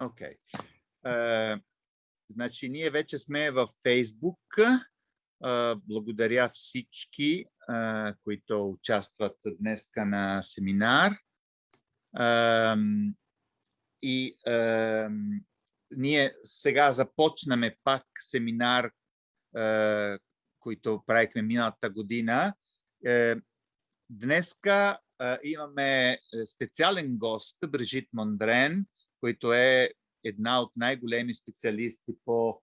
Окей. Okay. Значи, ние вече сме във Фейсбук. Благодаря всички, които участват днес на семинар. И ние сега започнаме пак семинар, който правихме миналата година. Днеска имаме специален гост, Брижит Мондрен, който е една от най-големи специалисти по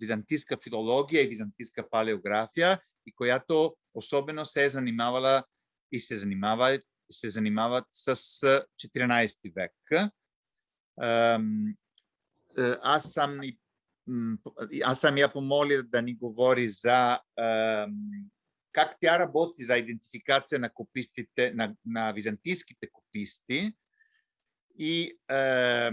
византийска филология и византийска палеография и която особено се е занимавала и се занимава се занимават с 14 век. Аз съм, аз съм я помоля да ни говори за как тя работи за идентификация на на, на византийските кописти, и е,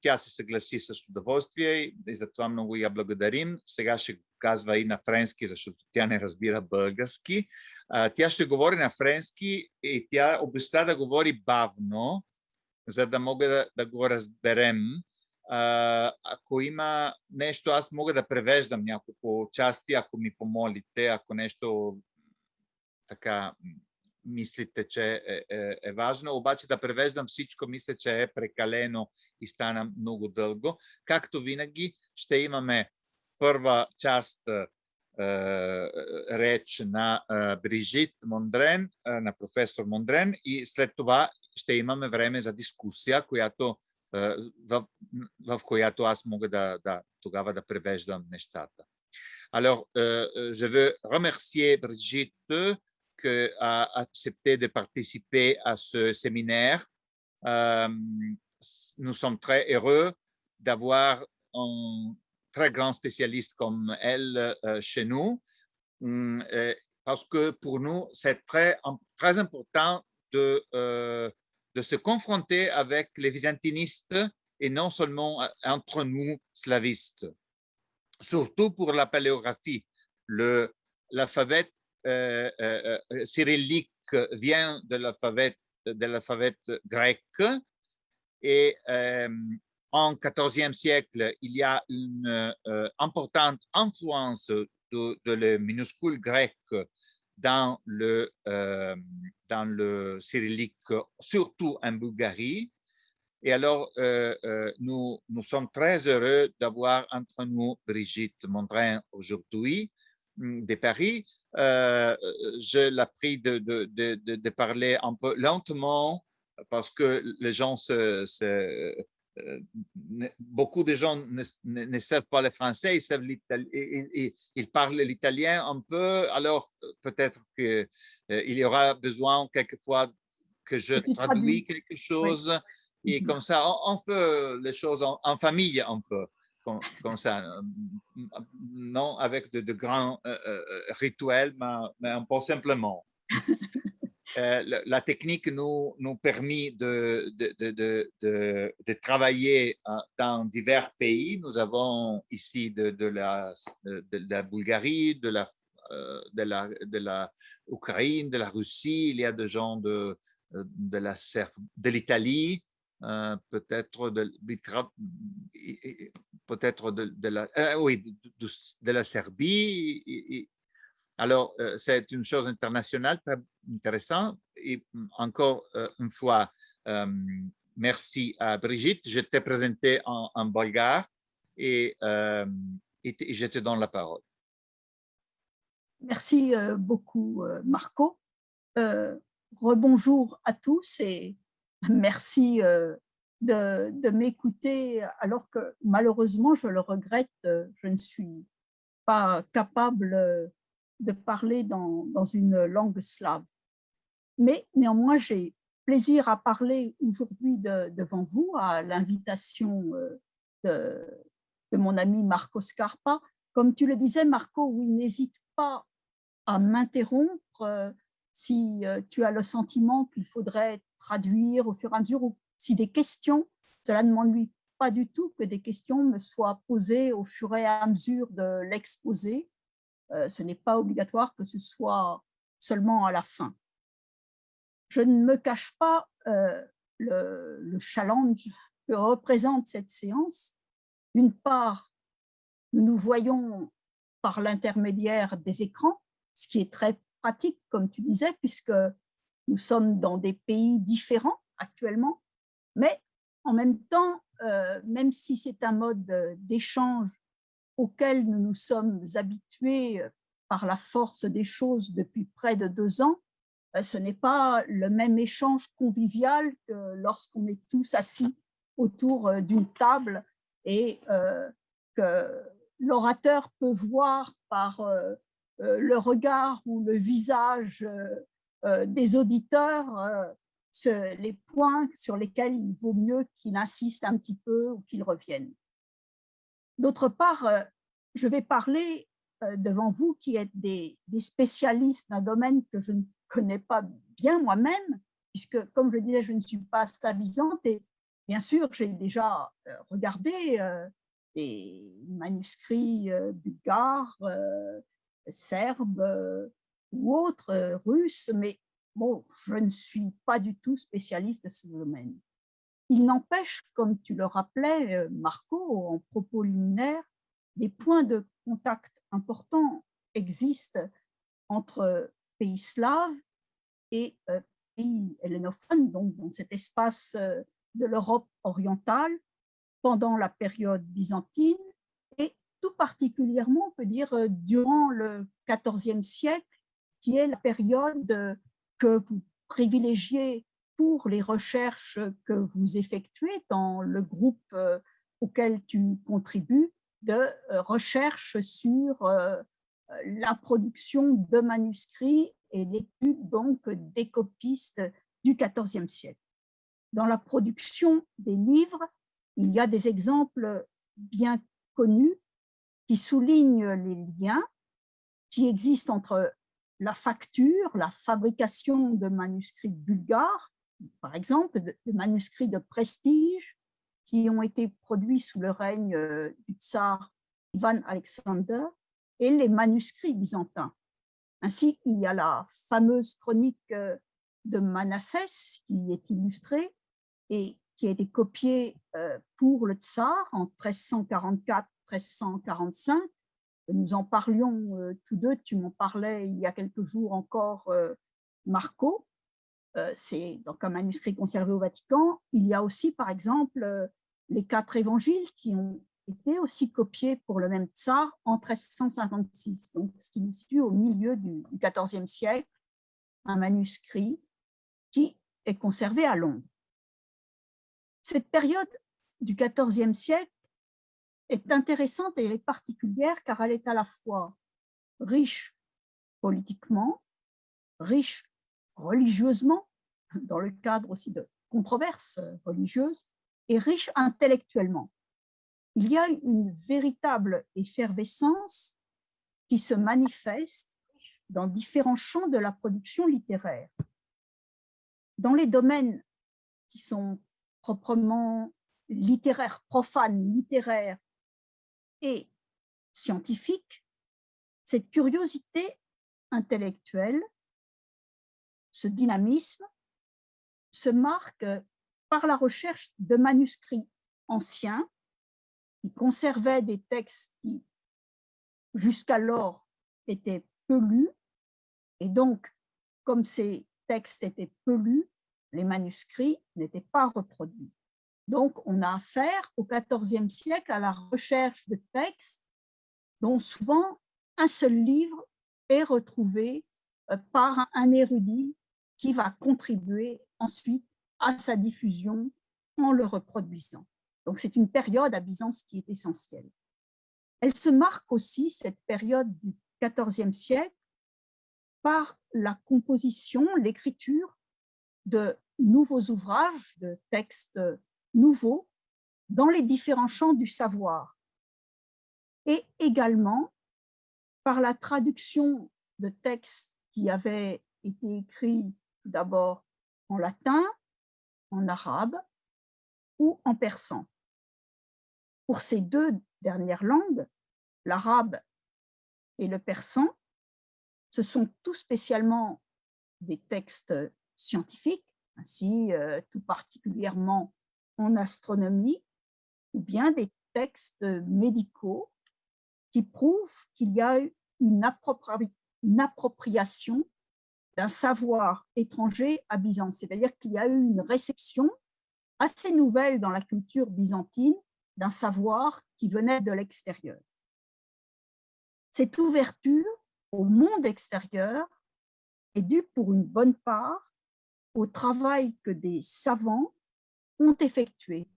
тя се съгласи с удоволствие и, и за това много я благодарим. Сега ще казва и на френски, защото тя не разбира български. Е, тя ще говори на френски и тя обеща да говори бавно, за да мога да, да го разберем. Е, ако има нещо, аз мога да превеждам няколко части, ако ми помолите, ако нещо така мислите, че е, е, е важно, обаче да превеждам всичко, мисля, че е прекалено и стана много дълго. Както винаги, ще имаме първа част е, реч на е, Брижит Мондрен, е, на професор Мондрен и след това ще имаме време за дискусия, която, е, в, в която аз мога да, да тогава да превеждам нещата. Alors, euh, je veux remercier Brigitte a accepté de participer à ce séminaire. Euh, nous sommes très heureux d'avoir un très grand spécialiste comme elle euh, chez nous, hum, parce que pour nous, c'est très, très important de, euh, de se confronter avec les byzantinistes et non seulement entre nous, slavistes. Surtout pour la paléographie. L'alphabet euh, euh, euh, cyrillique vient de l'alphabet grec et en 14e siècle, il y a une importante influence de, de le minuscule grec dans le, dans le cyrillique, surtout en Bulgarie. Et alors, nous, nous sommes très heureux d'avoir entre nous Brigitte Mondrin aujourd'hui de Paris, euh, je l'ai de, de, de, de, parler un peu lentement parce que les gens se, euh, beaucoup de gens ne, ne, savent pas le français, ils, savent ils, ils, parlent l'italien un peu, alors peut-être qu'il euh, y aura besoin quelquefois que je traduis quelque chose et mm-hmm. comme ça on, fait les choses en, en famille un peu comme, ça, euh, non avec de, de grands euh, euh, rituels, mais, mais, un peu simplement. la, technique nous, nous permet de, de, de, travailler dans divers pays. Nous avons ici de, la, de, la Bulgarie, de la, de, la, de la Ukraine, de la Russie, il y a des gens de, de, la, peut-être de, la, euh, Serbie. Alors, euh, c'est une chose internationale très intéressante. Et encore euh, une fois, merci à Brigitte. Je t'ai présenté en, en bulgare et, et, je te donne la parole. Merci beaucoup, Marco. rebonjour à tous et merci de, m'écouter alors que malheureusement, je le regrette, je ne suis pas capable de parler dans, une langue slave. Mais néanmoins, j'ai plaisir à parler aujourd'hui devant vous à l'invitation de, de, mon ami Marco Scarpa. Comme tu le disais, Marco, oui, n'hésite pas à m'interrompre si tu as le sentiment qu'il faudrait traduire au fur et à mesure ou si des questions, cela ne m'ennuie pas du tout que des questions me soient posées au fur et à mesure de l'exposé. Euh, ce n'est pas obligatoire que ce soit seulement à la fin. Je ne me cache pas euh, le, challenge que représente cette séance. D'une part, nous nous voyons par l'intermédiaire des écrans, ce qui est très pratique, comme tu disais, puisque nous sommes dans des pays différents actuellement, mais en même temps, euh, même si c'est un mode d'échange auquel nous nous sommes habitués euh, par la force des choses depuis près de deux ans, euh, ce n'est pas le même échange convivial que lorsqu'on est tous assis autour d'une table et que l'orateur peut voir par le regard ou le visage des auditeurs les points sur lesquels il vaut mieux qu'il insiste un petit peu ou qu'il revienne. D'autre part, euh, je vais parler euh, devant vous qui êtes des, spécialistes d'un domaine que je ne connais pas bien moi-même, puisque, comme je disais, je ne suis pas stavisante et bien sûr, j'ai déjà euh, regardé des manuscrits bulgares, serbes ou autres, russes, mais bon, je ne suis pas du tout spécialiste de ce domaine. Il n'empêche, comme tu le rappelais, euh, Marco, en propos liminaire, des points de contact importants existent entre pays slaves et euh, pays hellénophones, donc dans cet espace euh, de l'Europe orientale pendant la période byzantine tout particulièrement, on peut dire, durant le XIVe siècle, qui est la période que vous privilégiez pour les recherches que vous effectuez dans le groupe euh, auquel tu contribues de euh, recherche sur euh, la production de manuscrits et l'étude donc des copistes du XIVe siècle. Dans la production des livres, il y a des exemples bien connus qui soulignent les liens qui existent entre la facture, la fabrication de manuscrits bulgares, par exemple, de, manuscrits de prestige qui ont été produits sous le règne euh, du tsar Ivan Alexander et les manuscrits byzantins. Ainsi, il y a la fameuse chronique euh, de Manassès qui est illustrée et qui a été copiée euh, pour le tsar en 1344-1345 nous en parlions euh, tous deux, tu m'en parlais il y a quelques jours encore, euh, Marco. Euh, c'est donc un manuscrit conservé au Vatican. Il y a aussi, par exemple, les quatre évangiles qui ont été aussi copiés pour le même tsar en 1356, donc ce qui nous situe au milieu du XIVe siècle, un manuscrit qui est conservé à Londres. Cette période du XIVe siècle est intéressante et elle est particulière car elle est à la fois riche politiquement, riche religieusement, dans le cadre aussi de controverses religieuses, et riche intellectuellement. Il y a une véritable effervescence qui se manifeste dans différents champs de la production littéraire. Dans les domaines qui sont proprement littéraires, profanes, littéraires, et scientifique, cette curiosité intellectuelle, ce dynamisme, se marque par la recherche de manuscrits anciens qui conservaient des textes qui jusqu'alors étaient peu lus, et donc, comme ces textes étaient peu lus, les manuscrits n'étaient pas reproduits. Donc, on a affaire au XIVe siècle à la recherche de textes dont souvent un seul livre est retrouvé euh, par un érudit qui va contribuer ensuite à sa diffusion en le reproduisant. Donc, c'est une période à Byzance qui est essentielle. Elle se marque aussi, cette période du XIVe siècle, par la composition, l'écriture de nouveaux ouvrages, de textes nouveaux dans les différents champs du savoir et également par la traduction de textes qui avaient été écrits d'abord en latin, en arabe ou en persan. Pour ces deux dernières langues, l'arabe et le persan, ce sont tout spécialement des textes scientifiques, ainsi euh, tout particulièrement en astronomie ou bien des textes médicaux qui prouvent qu'il y a une, une appropriation d'un savoir étranger à Byzance, c'est-à-dire qu'il y a eu une réception assez nouvelle dans la culture byzantine d'un savoir qui venait de l'extérieur. Cette ouverture au monde extérieur est due pour une bonne part au travail que des savants ont effectué,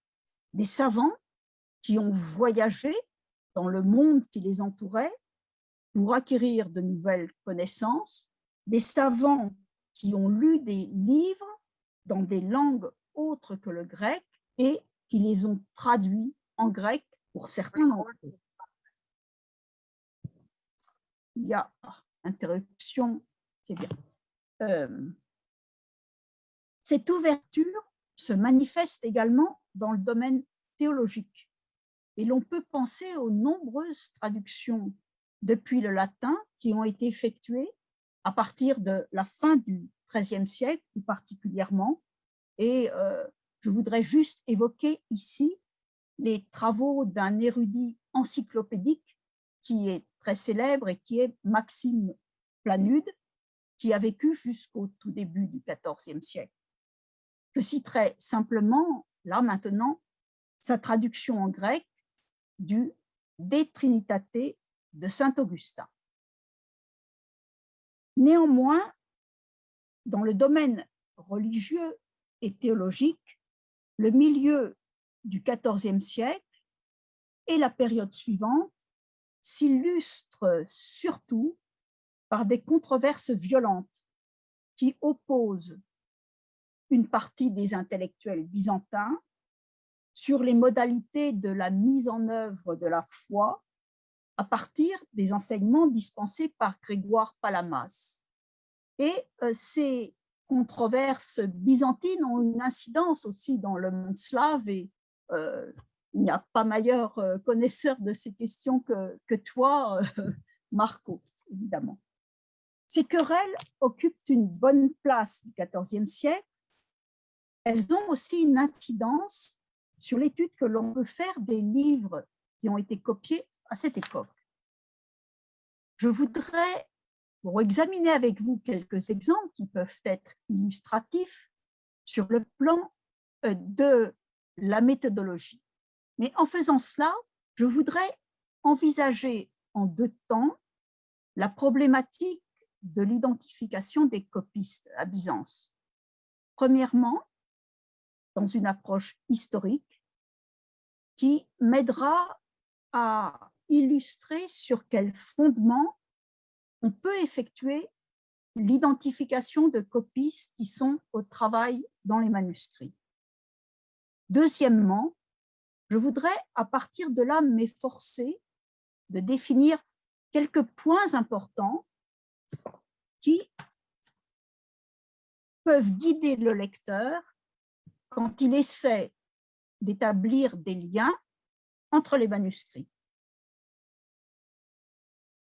des savants qui ont voyagé dans le monde qui les entourait pour acquérir de nouvelles connaissances, des savants qui ont lu des livres dans des langues autres que le grec et qui les ont traduits en grec pour certains d'entre. Il y a ah, interruption, c'est bien. Euh, cette ouverture se manifeste également dans le domaine théologique. Et l'on peut penser aux nombreuses traductions depuis le latin qui ont été effectuées à partir de la fin du XIIIe siècle, tout particulièrement. Et euh, je voudrais juste évoquer ici les travaux d'un érudit encyclopédique qui est très célèbre et qui est Maxime Planude, qui a vécu jusqu'au tout début du XIVe siècle. Je citerai simplement, là maintenant, sa traduction en grec du De Trinitate de Saint Augustin. Néanmoins, dans le domaine religieux et théologique, le milieu du XIVe siècle et la période suivante s'illustrent surtout par des controverses violentes qui opposent une partie des intellectuels byzantins sur les modalités de la mise en œuvre de la foi à partir des enseignements dispensés par Grégoire Palamas. Et euh, ces controverses byzantines ont une incidence aussi dans le monde slave et euh, il n'y a pas meilleur euh, connaisseur de ces questions que, que toi, Marco, évidemment. Ces querelles occupent une bonne place du XIVe siècle. Elles ont aussi une incidence sur l'étude que l'on peut faire des livres qui ont été copiés à cette époque. Je voudrais, pour examiner avec vous quelques exemples qui peuvent être illustratifs sur le plan euh, de la méthodologie. Mais en faisant cela, je voudrais envisager en deux temps la problématique de l'identification des copistes à Byzance. Premièrement, dans une approche historique qui m'aidera à illustrer sur quel fondement on peut effectuer l'identification de copistes qui sont au travail dans les manuscrits. Deuxièmement, je voudrais à partir de là m'efforcer de définir quelques points importants qui peuvent guider le lecteur quand il essaie d'établir des liens entre les manuscrits.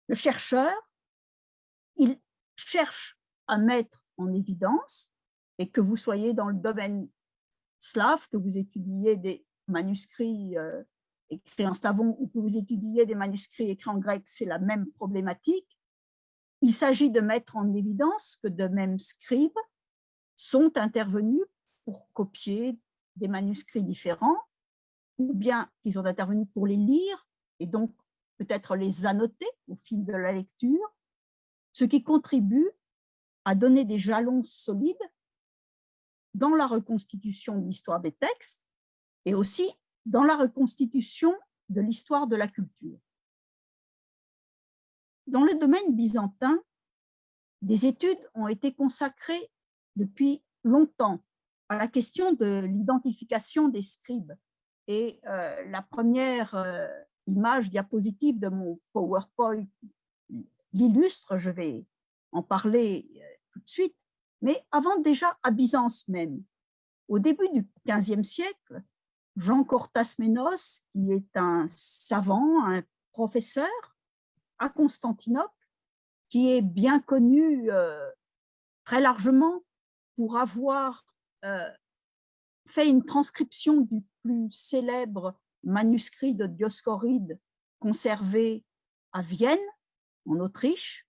Le chercheur, il cherche à mettre en évidence, et que vous soyez dans le domaine slave, que vous étudiez des manuscrits euh, écrits en slavon ou que vous étudiez des manuscrits écrits en grec, c'est la même problématique. Il s'agit de mettre en évidence que de mêmes scribes sont intervenus pour copier des manuscrits différents, ou bien qu'ils sont intervenus pour les lire et donc peut-être les annoter au fil de la lecture, ce qui contribue à donner des jalons solides dans la reconstitution de l'histoire des textes et aussi dans la reconstitution de l'histoire de la culture. Dans le domaine byzantin, des études ont été consacrées depuis longtemps à la question de l'identification des scribes. Et euh, la première euh, image diapositive de mon PowerPoint l'illustre, je vais en parler euh, tout de suite. Mais avant déjà à Byzance même, au début du XVe siècle, Jean Cortasménos, qui est un savant, un professeur à Constantinople, qui est bien connu très largement pour avoir fait une transcription du plus célèbre manuscrit de Dioscoride conservé à Vienne, en Autriche,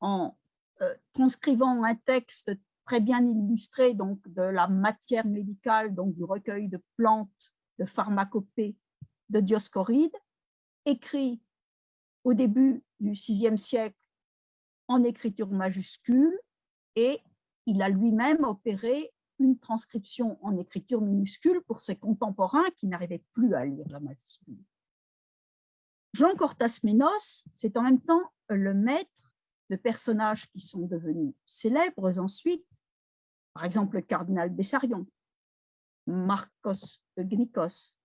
en euh, transcrivant un texte très bien illustré donc, de la matière médicale, donc du recueil de plantes, de pharmacopée de Dioscoride, écrit au début du VIe siècle en écriture majuscule et il a lui-même opéré une transcription en écriture minuscule pour ses contemporains qui n'arrivaient plus à lire la majuscule. Jean Cortas Menos, c'est en même temps le maître de personnages qui sont devenus célèbres ensuite, par exemple le cardinal Bessarion, Marcos Gnikos,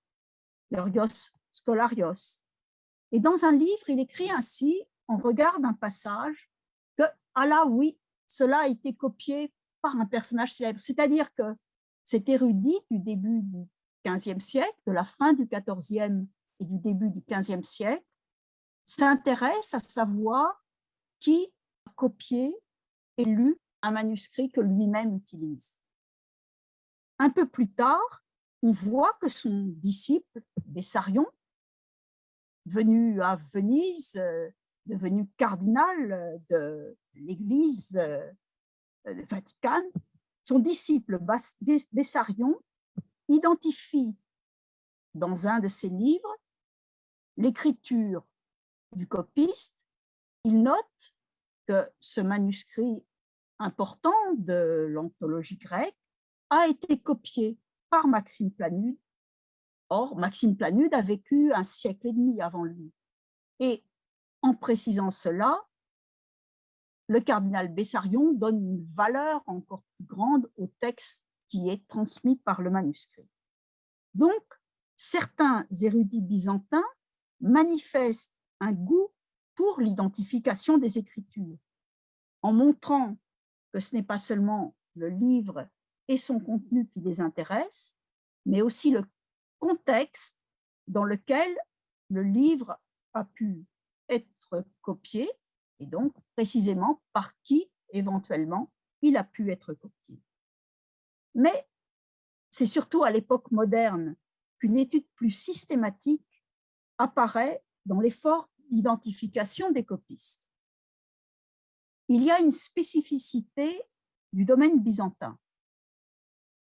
Georgios Scolarios. Et dans un livre, il écrit ainsi, on regarde un passage, que, ah là oui, cela a été copié par un personnage célèbre. C'est-à-dire que cet érudit du début du XVe siècle, de la fin du XIVe et du début du XVe siècle, s'intéresse à savoir qui a copié et lu un manuscrit que lui-même utilise. Un peu plus tard, on voit que son disciple, Bessarion, venu à Venise, euh, devenu cardinal de l'Église euh, Vatican, son disciple Bessarion identifie dans un de ses livres l'écriture du copiste. Il note que ce manuscrit important de l'anthologie grecque a été copié par Maxime Planude. Or, Maxime Planude a vécu un siècle et demi avant lui. Et en précisant cela, le cardinal Bessarion donne une valeur encore plus grande au texte qui est transmis par le manuscrit. Donc, certains érudits byzantins manifestent un goût pour l'identification des Écritures, en montrant que ce n'est pas seulement le livre et son contenu qui les intéressent, mais aussi le contexte dans lequel le livre a pu être copié et donc précisément par qui éventuellement il a pu être copié. Mais c'est surtout à l'époque moderne qu'une étude plus systématique apparaît dans l'effort d'identification des copistes. Il y a une spécificité du domaine byzantin,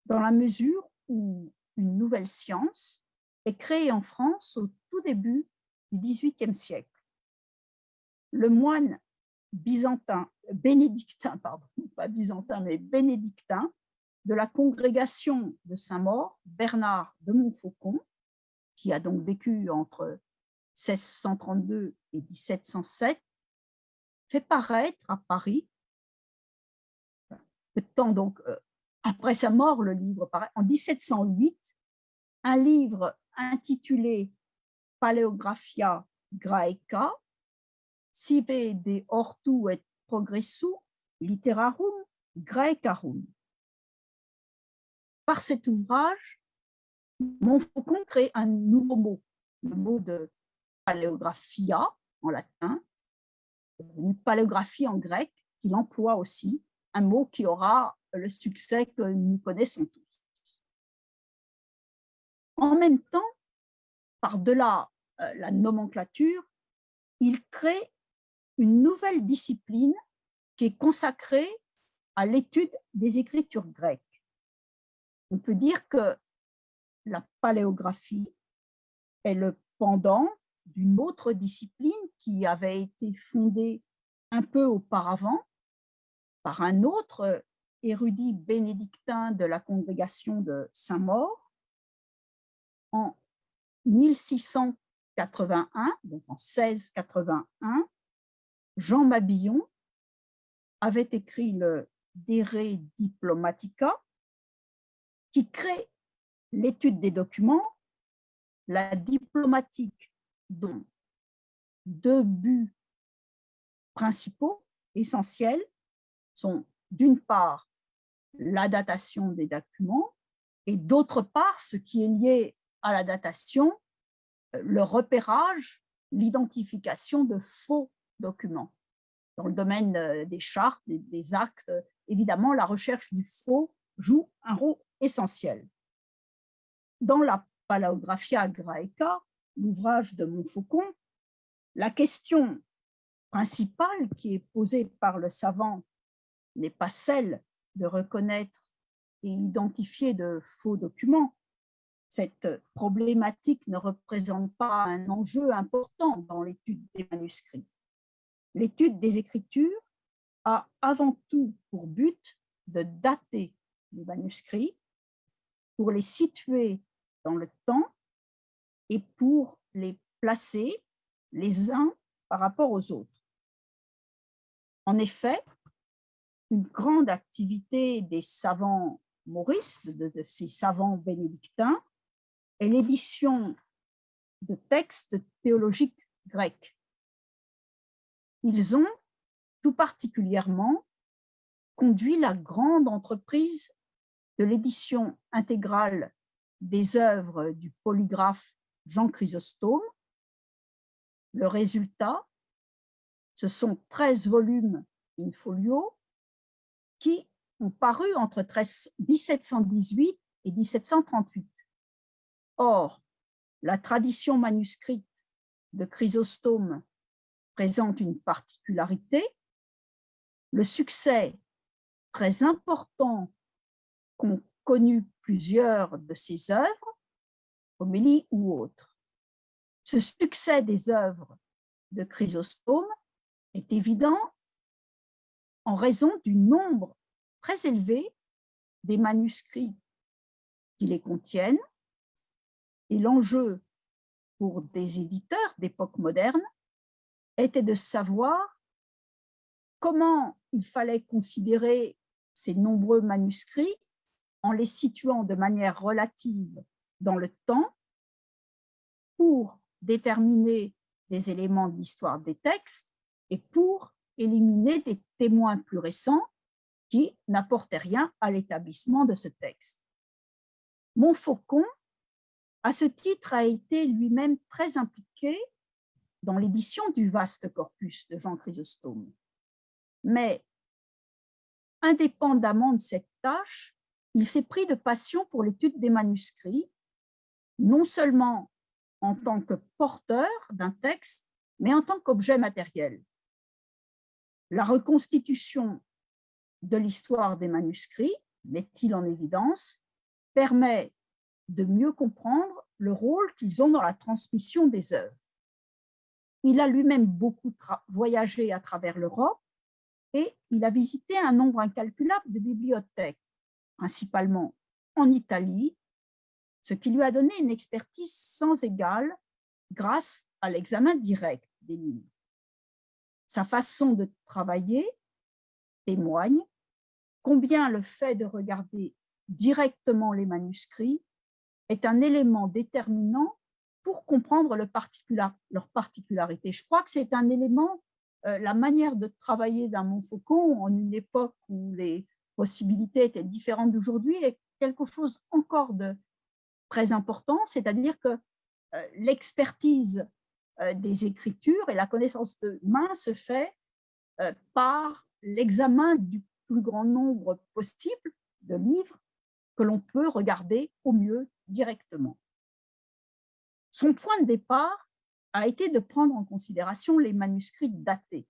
dans la mesure où une nouvelle science est créée en France au tout début du XVIIIe siècle le moine byzantin, bénédictin, pardon, pas byzantin, mais bénédictin, de la congrégation de Saint-Maur, Bernard de Montfaucon, qui a donc vécu entre 1632 et 1707, fait paraître à Paris, peu de donc euh, après sa mort, le livre paraît, en 1708, un livre intitulé Paleographia Graeca, sive de hortu et progressu literarum graecarum. Par cet ouvrage, Montfaucon crée un nouveau mot, le mot de paléographia en latin, une paléographie en grec, qu'il emploie aussi, un mot qui aura le succès que nous connaissons tous. En même temps, par-delà euh, la nomenclature, il crée une nouvelle discipline qui est consacrée à l'étude des écritures grecques. On peut dire que la paléographie est le pendant d'une autre discipline qui avait été fondée un peu auparavant par un autre érudit bénédictin de la congrégation de Saint-Maur en 1681, donc en 1681, Jean Mabillon avait écrit le De Diplomatica, qui crée l'étude des documents, la diplomatique dont deux buts principaux, essentiels, sont d'une part la datation des documents et d'autre part, ce qui est lié à la datation, le repérage, l'identification de faux documents. Dans le domaine euh, des chartes, des, actes, évidemment, la recherche du faux joue un rôle essentiel. dans la Palaeographia Graeca, l'ouvrage de Montfaucon, la question principale qui est posée par le savant n'est pas celle de reconnaître et identifier de faux documents. Cette problématique ne représente pas un enjeu important dans l'étude des manuscrits. L'étude des écritures a avant tout pour but de dater les manuscrits, pour les situer dans le temps et pour les placer les uns par rapport aux autres. En effet, une grande activité des savants maurices, de, ces savants bénédictins, est l'édition de textes théologiques grecs. Ils ont tout particulièrement conduit la grande entreprise de l'édition intégrale des œuvres du polygraphe Jean Chrysostome. Le résultat, ce sont 13 volumes in folio qui ont paru entre 1718 et 1738. Or, la tradition manuscrite de Chrysostome présente une particularité. Le succès très important qu'ont connu plusieurs de ses œuvres, homélie ou autres. Ce succès des œuvres de Chrysostome est évident en raison du nombre très élevé des manuscrits qui les contiennent et l'enjeu pour des éditeurs d'époque moderne était de savoir comment il fallait considérer ces nombreux manuscrits en les situant de manière relative dans le temps pour déterminer des éléments de l'histoire des textes et pour éliminer des témoins plus récents qui n'apportaient rien à l'établissement de ce texte. Montfaucon, à ce titre, a été lui-même très impliqué dans l'édition du vaste corpus de Jean Chrysostome. Mais, indépendamment de cette tâche, il s'est pris de passion pour l'étude des manuscrits, non seulement en tant que porteur d'un texte, mais en tant qu'objet matériel. La reconstitution de l'histoire des manuscrits, met-il en évidence, permet de mieux comprendre le rôle qu'ils ont dans la transmission des œuvres. Il a lui-même beaucoup voyagé à travers l'Europe et il a visité un nombre incalculable de bibliothèques, principalement en Italie, ce qui lui a donné une expertise sans égale grâce à l'examen direct des livres. Sa façon de travailler témoigne combien le fait de regarder directement les manuscrits est un élément déterminant pour comprendre le leur particularité. Je crois que c'est un élément, euh, la manière de travailler d'un Montfaucon en une époque où les possibilités étaient différentes d'aujourd'hui est quelque chose encore de très important, c'est-à-dire que euh, l'expertise euh, des écritures et la connaissance de main se fait par l'examen du plus grand nombre possible de livres que l'on peut regarder au mieux directement. Son point de départ a été de prendre en considération les manuscrits datés,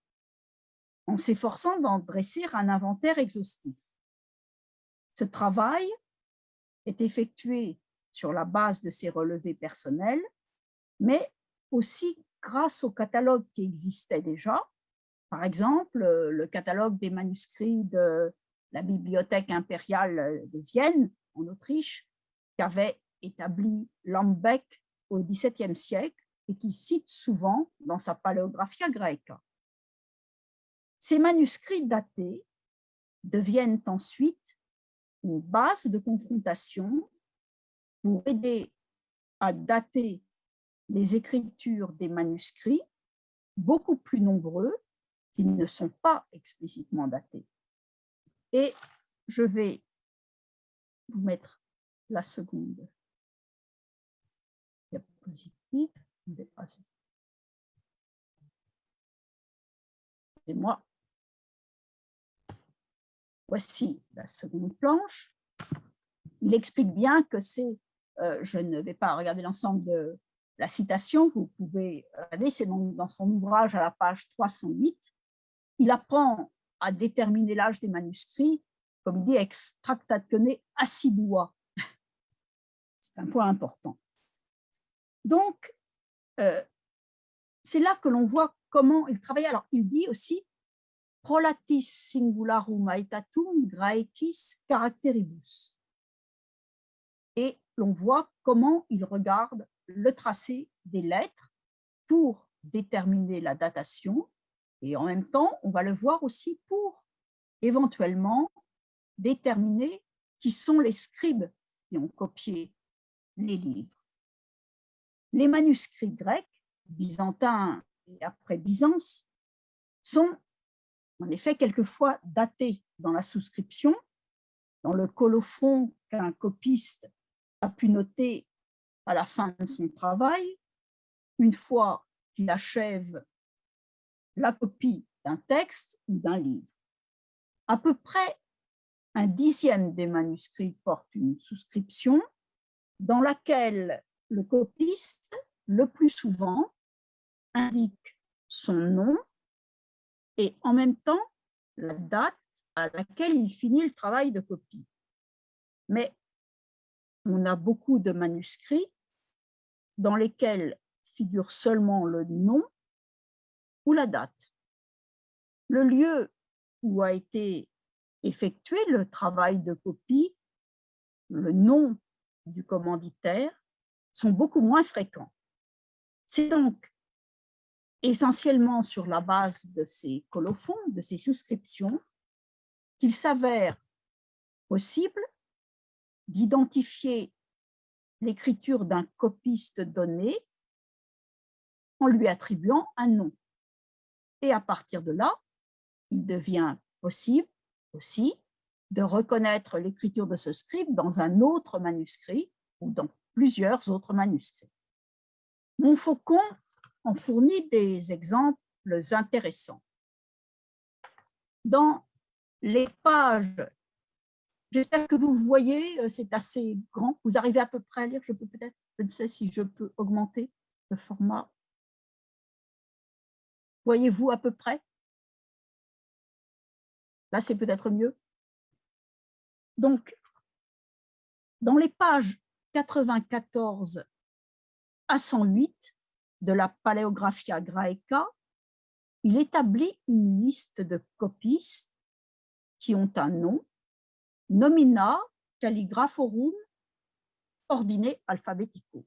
en s'efforçant d'en dresser un inventaire exhaustif. Ce travail est effectué sur la base de ses relevés personnels, mais aussi grâce au catalogue qui existait déjà, par exemple le catalogue des manuscrits de la Bibliothèque impériale de Vienne, en Autriche, qu'avait établi Lambeck au XVIIe siècle et qu'il cite souvent dans sa Paléographia Graeca. Ces manuscrits datés deviennent ensuite une base de confrontation pour aider à dater les écritures des manuscrits beaucoup plus nombreux qui ne sont pas explicitement datés. Et je vais vous mettre la seconde positif, moi, voici la seconde planche. Il explique bien que c'est euh, je ne vais pas regarder l'ensemble de la citation, vous pouvez regarder, c'est dans son ouvrage à la page 308. Il apprend à déterminer l'âge des manuscrits, comme il dit, extractatione assidua. C'est un point important. Donc, euh, c'est là que l'on voit comment il travaillait. Alors, il dit aussi prolatis singularum aetatum graecis caracteribus. Et l'on voit comment il regarde le tracé des lettres pour déterminer la datation et en même temps, on va le voir aussi pour éventuellement déterminer qui sont les scribes qui ont copié les livres. Les manuscrits grecs, byzantins et après Byzance, sont en effet quelquefois datés dans la souscription, dans le colophon qu'un copiste a pu noter à la fin de son travail, une fois qu'il achève la copie d'un texte ou d'un livre. À peu près un dixième des manuscrits porte une souscription dans laquelle le copiste, le plus souvent, indique son nom et en même temps la date à laquelle il finit le travail de copie. Mais on a beaucoup de manuscrits dans lesquels figure seulement le nom ou la date. Le lieu où a été effectué le travail de copie, le nom du commanditaire sont beaucoup moins fréquents. C'est donc essentiellement sur la base de ces colophons, de ces souscriptions, qu'il s'avère possible d'identifier l'écriture d'un copiste donné en lui attribuant un nom. Et à partir de là, il devient possible aussi de reconnaître l'écriture de ce scribe dans un autre manuscrit ou dans plusieurs autres manuscrits. Montfaucon en fournit des exemples intéressants. Dans les pages, j'espère que vous voyez, euh, c'est assez grand, vous arrivez à peu près à lire, je peux peut-être, je ne sais si je peux augmenter le format Voyez-vous à peu près? Là, c'est peut-être mieux. Donc, dans les pages 94 à 108 de la Paléographia Graeca, il établit une liste de copistes qui ont un nom, nomina calligraphorum ordine alphabetico.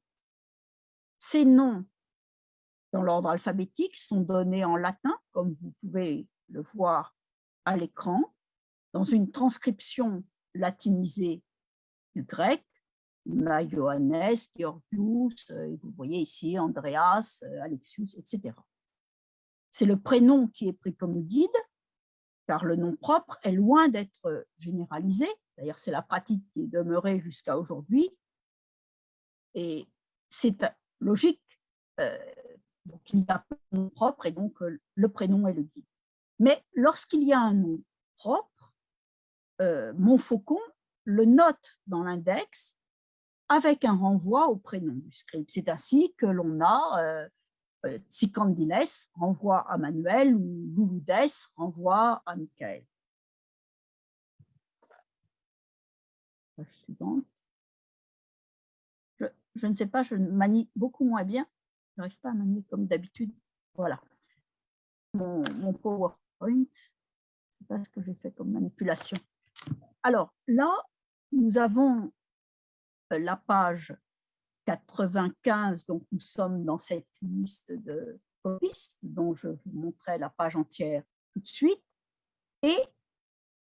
Ces noms dans l'ordre alphabétique sont donnés en latin, comme vous pouvez le voir à l'écran, dans une transcription latinisée du grec, Johannes, Georgius, euh, vous voyez ici Andreas, euh, Alexius, etc. C'est le prénom qui est pris comme guide, car le nom propre est loin d'être généralisé. D'ailleurs, c'est la pratique qui est demeurée jusqu'à aujourd'hui. Et c'est logique. Euh, donc, il y a un nom propre et donc le prénom est le guide. Mais lorsqu'il y a un nom propre, euh, Montfaucon le note dans l'index avec un renvoi au prénom du scribe. C'est ainsi que l'on a euh, euh renvoie à Manuel ou Louloudes renvoie à Michael. suivante. Je, je, ne sais pas, je manie beaucoup moins bien n'arrive pas à manier comme d'habitude. Voilà. Mon, PowerPoint, je ne sais pas ce que j'ai fait comme manipulation. Alors là, nous avons la page 95, donc nous sommes dans cette liste de copistes dont je vous montrerai la page entière tout de suite. Et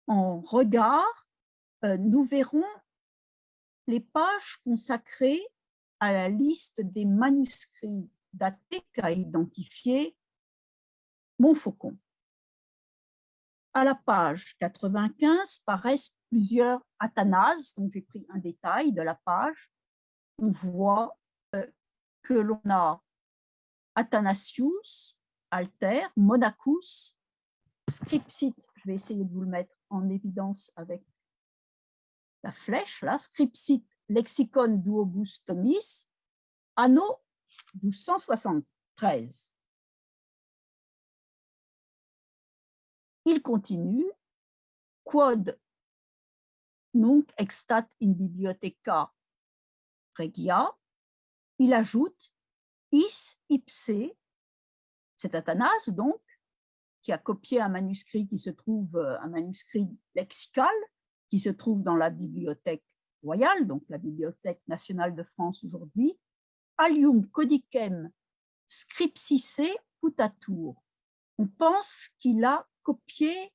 en regard, euh, nous verrons les pages consacrées à la liste des manuscrits daté qu'a identifié Montfaucon. À la page 95 paraissent plusieurs athanases, donc j'ai pris un détail de la page. On voit euh, que l'on a Athanasius, Alter, Monacus, Scripsit, je vais essayer de vous le mettre en évidence avec la flèche là, Scripsit Lexicon duobus tomis, anno 1273. Il continue, quod nunc extat in bibliotheca regia, il ajoute is ipse, c'est Athanas donc, qui a copié un manuscrit qui se trouve, un manuscrit lexical, qui se trouve dans la bibliothèque royale, donc la Bibliothèque nationale de France aujourd'hui, Alium codicem scripsice putatur. On pense qu'il a copié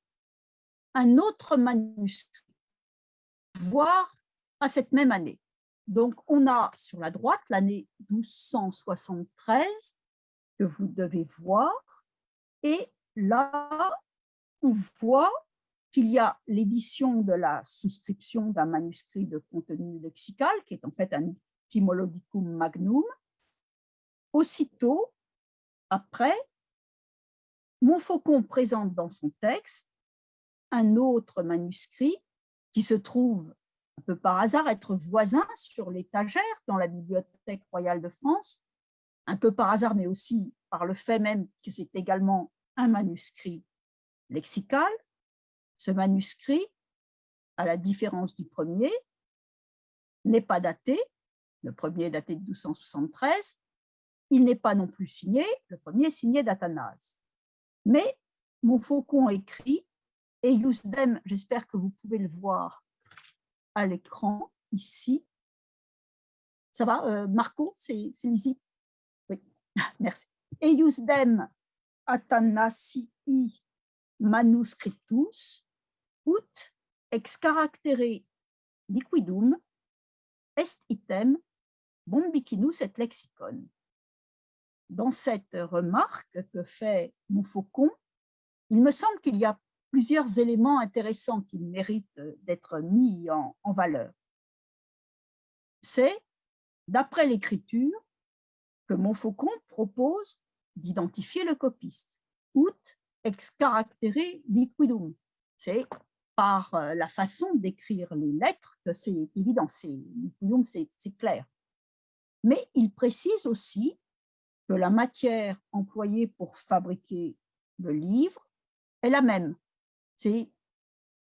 un autre manuscrit, voire à cette même année. Donc, on a sur la droite l'année 1273 que vous devez voir, et là, on voit qu'il y a l'édition de la souscription d'un manuscrit de contenu lexical, qui est en fait un etymologicum magnum. Aussitôt, après, Montfaucon présente dans son texte un autre manuscrit qui se trouve un peu par hasard être voisin sur l'étagère dans la Bibliothèque royale de France, un peu par hasard, mais aussi par le fait même que c'est également un manuscrit lexical, ce manuscrit, à la différence du premier, n'est pas daté, le premier est daté de 1273, il n'est pas non plus signé, le premier est signé d'Athanase. Mais Montfaucon écrit, et Yousdem, j'espère que vous pouvez le voir à l'écran, ici. Ça va, euh, Marco, c'est ici? Oui, merci. Eiusdem Athanasii manuscriptus ut ex caractere liquidum est item bombicinus et lexicon. Dans cette remarque que fait Montfaucon, il me semble qu'il y a plusieurs éléments intéressants qui méritent d'être mis en, en valeur. C'est, d'après l'écriture, que Montfaucon propose d'identifier le copiste, ut ex caractere liquidum. C'est par euh, la façon d'écrire les lettres que c'est évident, c'est clair. Mais il précise aussi que la matière employée pour fabriquer le livre est la même. C'est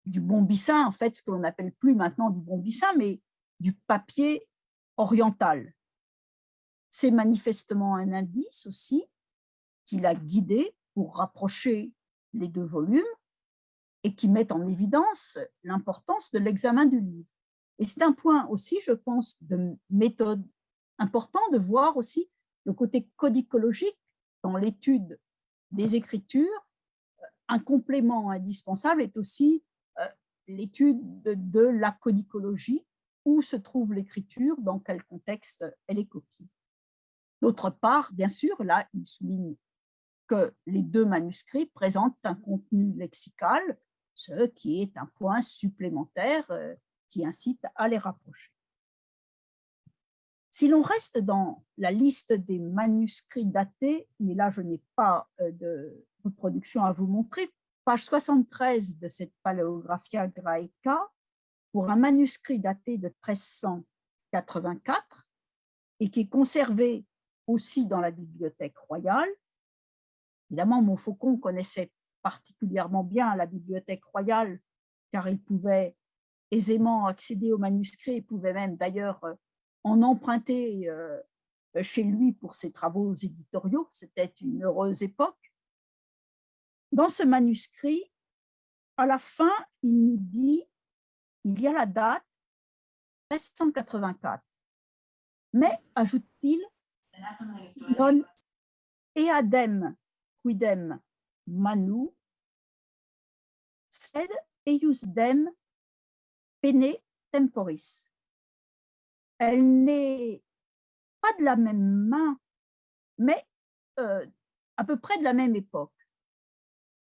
du bombissin, en fait, ce que l'on n'appelle plus maintenant du bombissin, mais du papier oriental. C'est manifestement un indice aussi qui l'a guidé pour rapprocher les deux volumes et qui mettent en évidence l'importance de l'examen du livre. Et c'est un point aussi, je pense, de méthode important de voir aussi le côté codicologique dans l'étude des écritures. Un complément indispensable est aussi euh, l'étude de, la codicologie, où se trouve l'écriture, dans quel contexte elle est copiée. D'autre part, bien sûr, là, il souligne que les deux manuscrits présentent un contenu lexical ce qui est un point supplémentaire euh, qui incite à les rapprocher. Si l'on reste dans la liste des manuscrits datés, mais là je n'ai pas euh, de reproduction à vous montrer, page 73 de cette Paléographia Graeca, pour un manuscrit daté de 1384 et qui est conservé aussi dans la bibliothèque royale. Évidemment, Montfaucon connaissait particulièrement bien la Bibliothèque royale, car il pouvait aisément accéder aux manuscrits, il pouvait même d'ailleurs euh, en emprunter euh, chez lui pour ses travaux éditoriaux. C'était une heureuse époque. Dans ce manuscrit, à la fin, il nous dit, il y a la date 1384. Mais, ajoute-t-il, non eadem quidem manu, sed eiusdem pene temporis. Elle n'est pas de la même main, mais euh, à peu près de la même époque.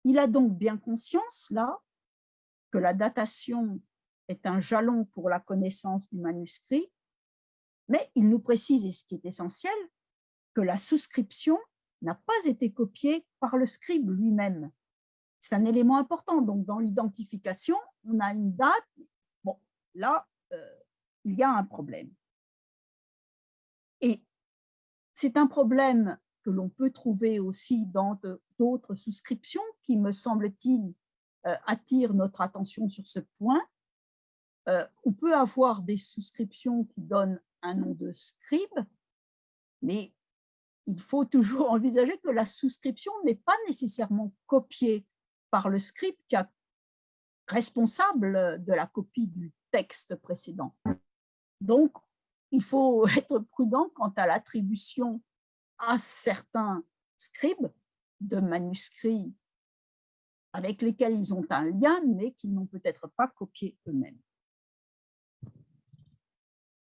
Il a donc bien conscience, là, que la datation est un jalon pour la connaissance du manuscrit, mais il nous précise, et ce qui est essentiel, que la souscription n'a pas été copié par le scribe lui-même. C'est un élément important. Donc, dans l'identification, on a une date. Bon, là, euh, il y a un problème. Et c'est un problème que l'on peut trouver aussi dans d'autres souscriptions qui, me semble-t-il, euh, attirent notre attention sur ce point. Euh, on peut avoir des souscriptions qui donnent un nom de scribe, mais il faut toujours envisager que la souscription n'est pas nécessairement copiée par le scribe qui est responsable de la copie du texte précédent. Donc, il faut être prudent quant à l'attribution à certains scribes de manuscrits avec lesquels ils ont un lien, mais qu'ils n'ont peut-être pas copié eux-mêmes.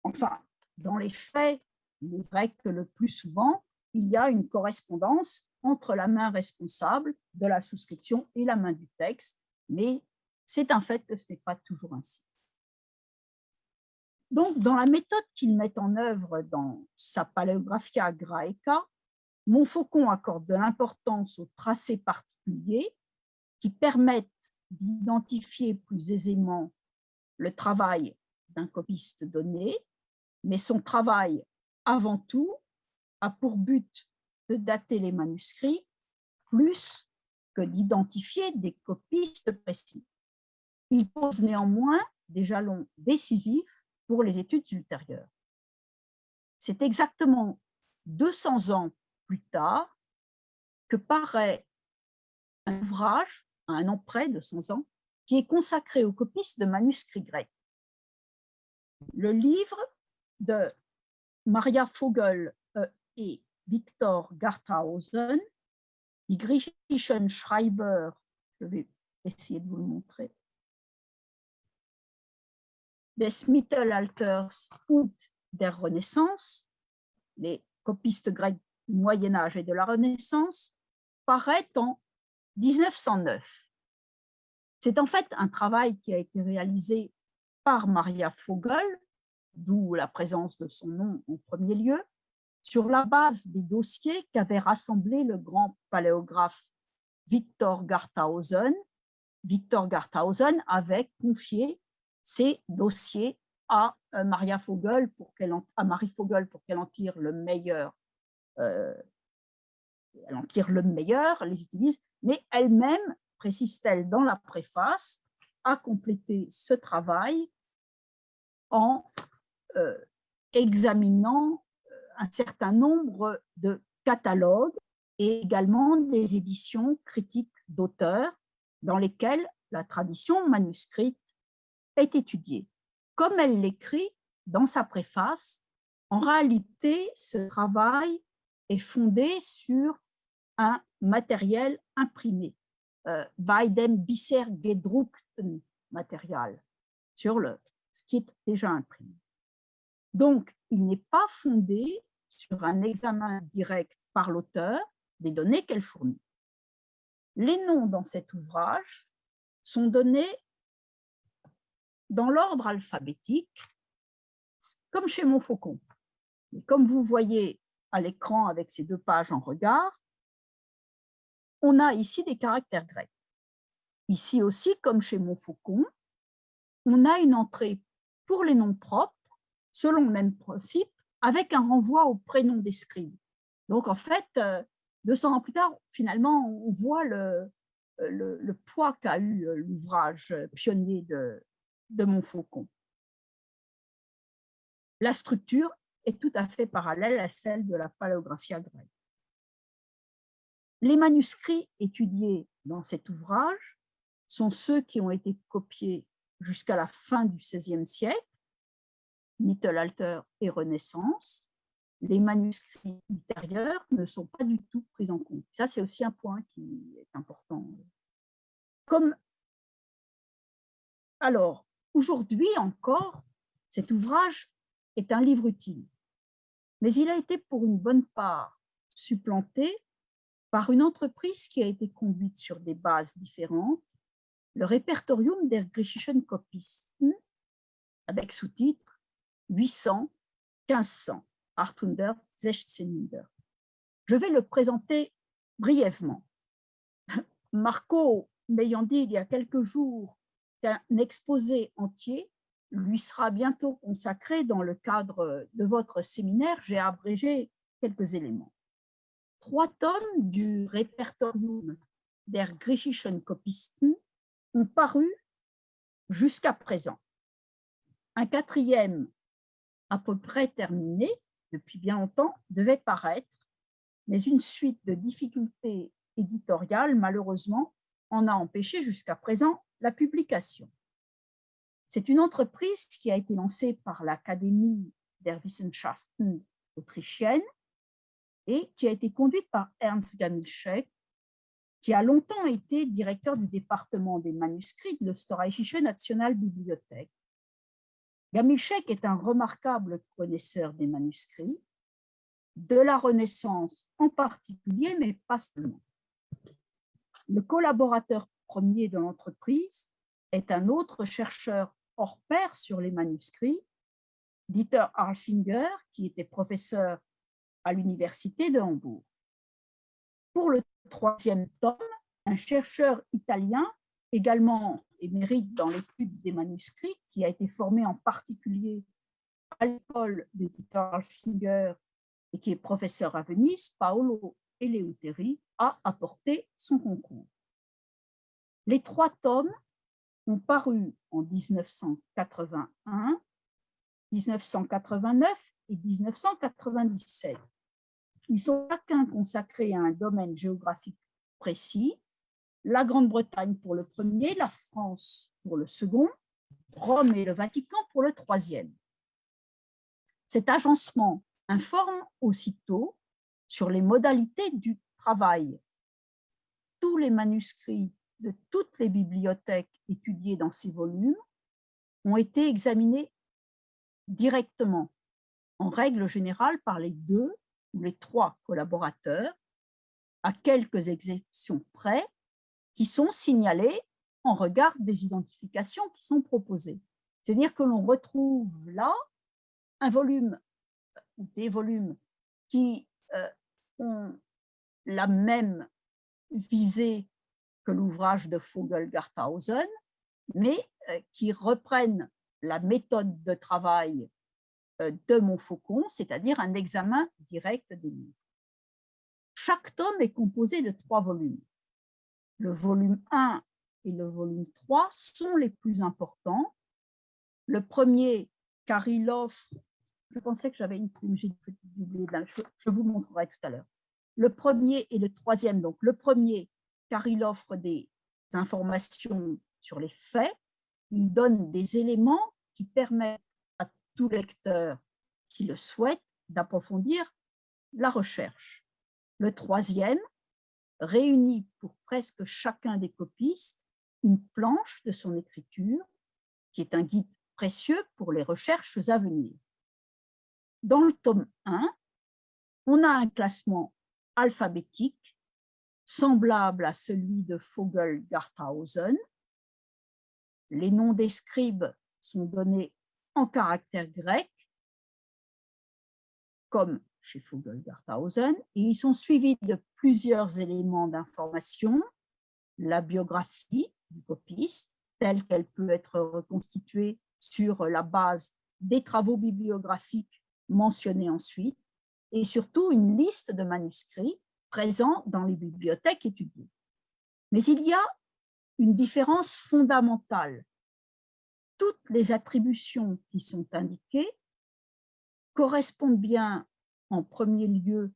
Enfin, dans les faits, il est vrai que le plus souvent, il y a une correspondance entre la main responsable de la souscription et la main du texte, mais c'est un fait que ce n'est pas toujours ainsi. Donc, dans la méthode qu'il met en œuvre dans sa Paleographia Graeca, Montfaucon accorde de l'importance aux tracés particuliers qui permettent d'identifier plus aisément le travail d'un copiste donné, mais son travail, avant tout, a pour but de dater les manuscrits plus que d'identifier des copistes précis. Il pose néanmoins des jalons décisifs pour les études ultérieures. C'est exactement 200 ans plus tard que paraît un ouvrage, à un an près de 100 ans, qui est consacré aux copistes de manuscrits grecs. Le livre de Maria Vogel euh, et Victor Garthausen, Die griechischen Schreiber, je vais essayer de vous le montrer, des Mittelalters und der Renaissance, les copistes grecs du Moyen Âge et de la Renaissance, paraît en 1909. C'est en fait un travail qui a été réalisé par Maria Vogel, d'où la présence de son nom en premier lieu, sur la base des dossiers qu'avait rassemblés le grand paléographe Victor Garthausen. Victor Garthausen avait confié ces dossiers à euh, Maria Vogel pour qu'elle Marie Vogel pour qu'elle en tire le meilleur euh, elle le meilleur, les utilise, mais elle-même, précise-t-elle dans la préface, a complété ce travail en euh, examinant un certain nombre de catalogues et également des éditions critiques d'auteurs dans lesquelles la tradition manuscrite est étudiée. Comme elle l'écrit dans sa préface, en réalité, ce travail est fondé sur un matériel imprimé, euh, by dem bisher gedruckten Material, sur le, ce qui est déjà imprimé. Donc, il n'est pas fondé sur un examen direct par l'auteur des données qu'elle fournit. Les noms dans cet ouvrage sont donnés dans l'ordre alphabétique, comme chez Montfaucon. Et comme vous voyez à l'écran avec ces deux pages en regard, on a ici des caractères grecs. Ici aussi, comme chez Montfaucon, on a une entrée pour les noms propres, selon le même principe, avec un renvoi au prénom des. Donc, en fait, 200 euh, ans plus tard, finalement, on voit le, le poids qu'a eu euh, l'ouvrage pionnier de, de Montfaucon. La structure est tout à fait parallèle à celle de la paléographia grecque. Les manuscrits étudiés dans cet ouvrage sont ceux qui ont été copiés jusqu'à la fin du XVIe siècle, Mittelalter et Renaissance. Les manuscrits ultérieurs ne sont pas du tout pris en compte. Ça, c'est aussi un point qui est important. Comme alors, Aujourd'hui encore, cet ouvrage est un livre utile, mais il a été pour une bonne part supplanté par une entreprise qui a été conduite sur des bases différentes, le Repertorium der griechischen Kopisten, avec sous-titre 800, 1500, 800, 1600. Je vais le présenter brièvement. Marco m'ayant dit il y a quelques jours qu'un exposé entier lui sera bientôt consacré dans le cadre de votre séminaire. J'ai abrégé quelques éléments. Trois tomes du Répertorium der griechischen Kopisten ont paru jusqu'à présent. Un quatrième, à peu près terminé, depuis bien longtemps, devait paraître, mais une suite de difficultés éditoriales, malheureusement, en a empêché jusqu'à présent la publication. C'est une entreprise qui a été lancée par l'Académie der Wissenschaften autrichienne et qui a été conduite par Ernst Gamilschek, qui a longtemps été directeur du département des manuscrits de l'Österreichische Nationalbibliothek. Gamilschek est un remarquable connaisseur des manuscrits, de la Renaissance en particulier, mais pas seulement. Le collaborateur premier de l'entreprise est un autre chercheur hors pair sur les manuscrits, Dieter Arfinger, qui était professeur à l'université de Hambourg. Pour le troisième tome, un chercheur italien, également émérite dans l'étude des manuscrits, qui a été formé en particulier à l'école de Dieter Arfinger et qui est professeur à Venise, Paolo Eleuteri, a apporté son concours. Les trois tomes ont paru en 1981, 1989 et 1997. Ils sont chacun consacrés à un domaine géographique précis, la Grande-Bretagne pour le premier, la France pour le second, Rome et le Vatican pour le troisième. Cet agencement informe aussitôt sur les modalités du travail. Tous les manuscrits de toutes les bibliothèques étudiées dans ces volumes ont été examinés directement, en règle générale par les deux ou les trois collaborateurs, à quelques exceptions près, qui sont signalés en regard des identifications qui sont proposées. C'est-à-dire que l'on retrouve là un volume ou des volumes qui euh, ont la même visée que l'ouvrage de Vogel-Garthausen, mais euh, qui reprennent la méthode de travail euh, de Montfaucon, c'est-à-dire un examen direct des livres. Chaque tome est composé de trois volumes. Le volume 1 et le volume 3 sont les plus importants. Le premier, car il offre, je pensais que j'avais une plume, j'ai je vous montrerai tout à l'heure. Le premier et le troisième, donc le premier, car il offre des informations sur les faits, il donne des éléments qui permettent à tout lecteur qui le souhaite d'approfondir la recherche. Le troisième réunit pour presque chacun des copistes une planche de son écriture, qui est un guide précieux pour les recherches à venir. Dans le tome 1, on a un classement alphabétique semblable à celui de Vogel-Garthausen. Les noms des scribes sont donnés en caractère grec, comme chez Vogel-Garthausen, et ils sont suivis de plusieurs éléments d'information, la biographie du copiste, telle qu'elle peut être reconstituée sur la base des travaux bibliographiques mentionnés ensuite, et surtout une liste de manuscrits dans les bibliothèques étudiées. Mais il y a une différence fondamentale. Toutes les attributions qui sont indiquées correspondent bien en premier lieu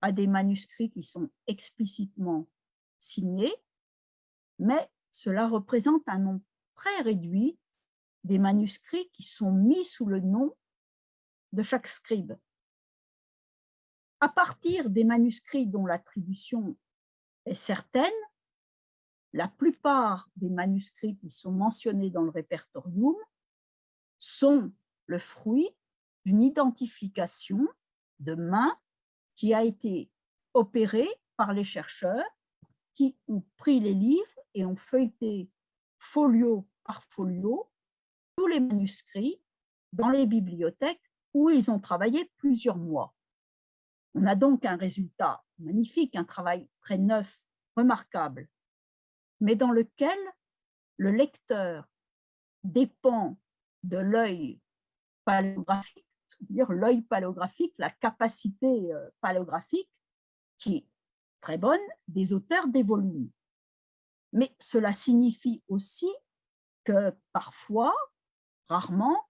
à des manuscrits qui sont explicitement signés, mais cela représente un nombre très réduit des manuscrits qui sont mis sous le nom de chaque scribe à partir des manuscrits dont l'attribution est certaine, la plupart des manuscrits qui sont mentionnés dans le répertorium sont le fruit d'une identification de main qui a été opérée par les chercheurs qui ont pris les livres et ont feuilleté folio par folio tous les manuscrits dans les bibliothèques où ils ont travaillé plusieurs mois. On a donc un résultat magnifique, un travail très neuf, remarquable, mais dans lequel le lecteur dépend de l'œil paléographique, l'œil paléographique, la capacité euh, paléographique qui est très bonne des auteurs des volumes. Mais cela signifie aussi que parfois, rarement,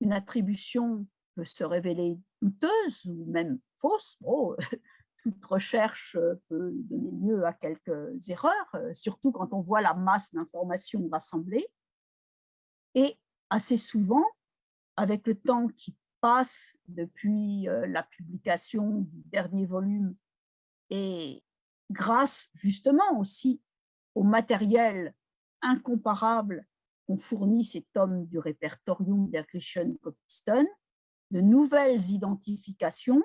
une attribution peut se révéler douteuse ou même fausse. toute recherche peut donner lieu à quelques erreurs, surtout quand on voit la masse d'informations rassemblées. Et assez souvent, avec le temps qui passe depuis euh, la publication du dernier volume et grâce justement aussi au matériel incomparable qu'ont fourni ces tomes du répertorium der Griechen Kopisten, de nouvelles identifications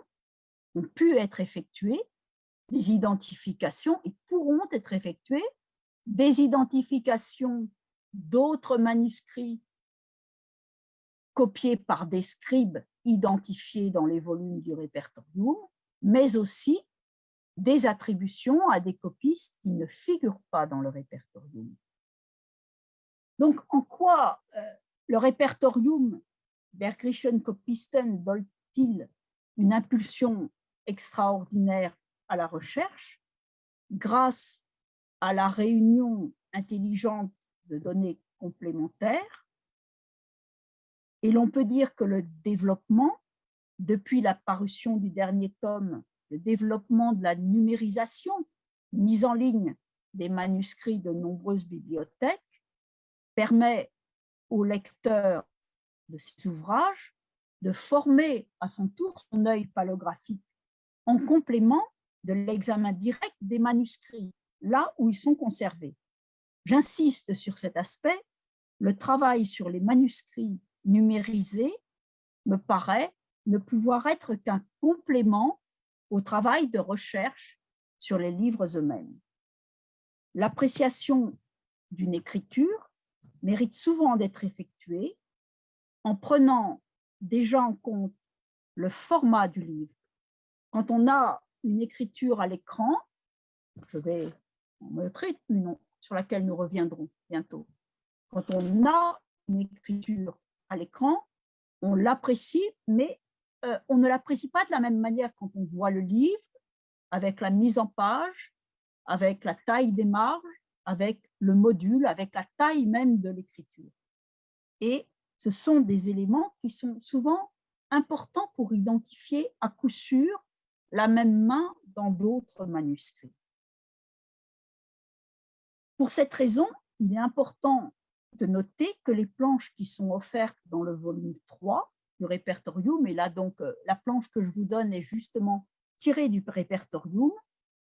ont pu être effectuées, des identifications et pourront être effectuées, des identifications d'autres manuscrits copiés par des scribes identifiés dans les volumes du répertorium, mais aussi des attributions à des copistes qui ne figurent pas dans le répertorium. Donc, en quoi euh, le répertorium Bergrischen Kopisten donne-t-il une impulsion extraordinaire à la recherche grâce à la réunion intelligente de données complémentaires? Et l'on peut dire que le développement, depuis la parution du dernier tome, le développement de la numérisation, mise en ligne des manuscrits de nombreuses bibliothèques, permet au lecteur de ces ouvrages de former à son tour son œil palographique en complément de l'examen direct des manuscrits, là où ils sont conservés. J'insiste sur cet aspect, le travail sur les manuscrits numérisé me paraît ne pouvoir être qu'un complément au travail de recherche sur les livres eux-mêmes. L'appréciation d'une écriture mérite souvent d'être effectuée en prenant déjà en compte le format du livre. Quand on a une écriture à l'écran, je vais en montrer une sur laquelle nous reviendrons bientôt. Quand on a une écriture à l'écran, on l'apprécie, mais euh, on ne l'apprécie pas de la même manière quand on voit le livre, avec la mise en page, avec la taille des marges, avec le module, avec la taille même de l'écriture. Et ce sont des éléments qui sont souvent importants pour identifier à coup sûr la même main dans d'autres manuscrits. Pour cette raison, il est important de noter que les planches qui sont offertes dans le volume 3 du répertorium, et là donc euh, la planche que je vous donne est justement tirée du répertorium,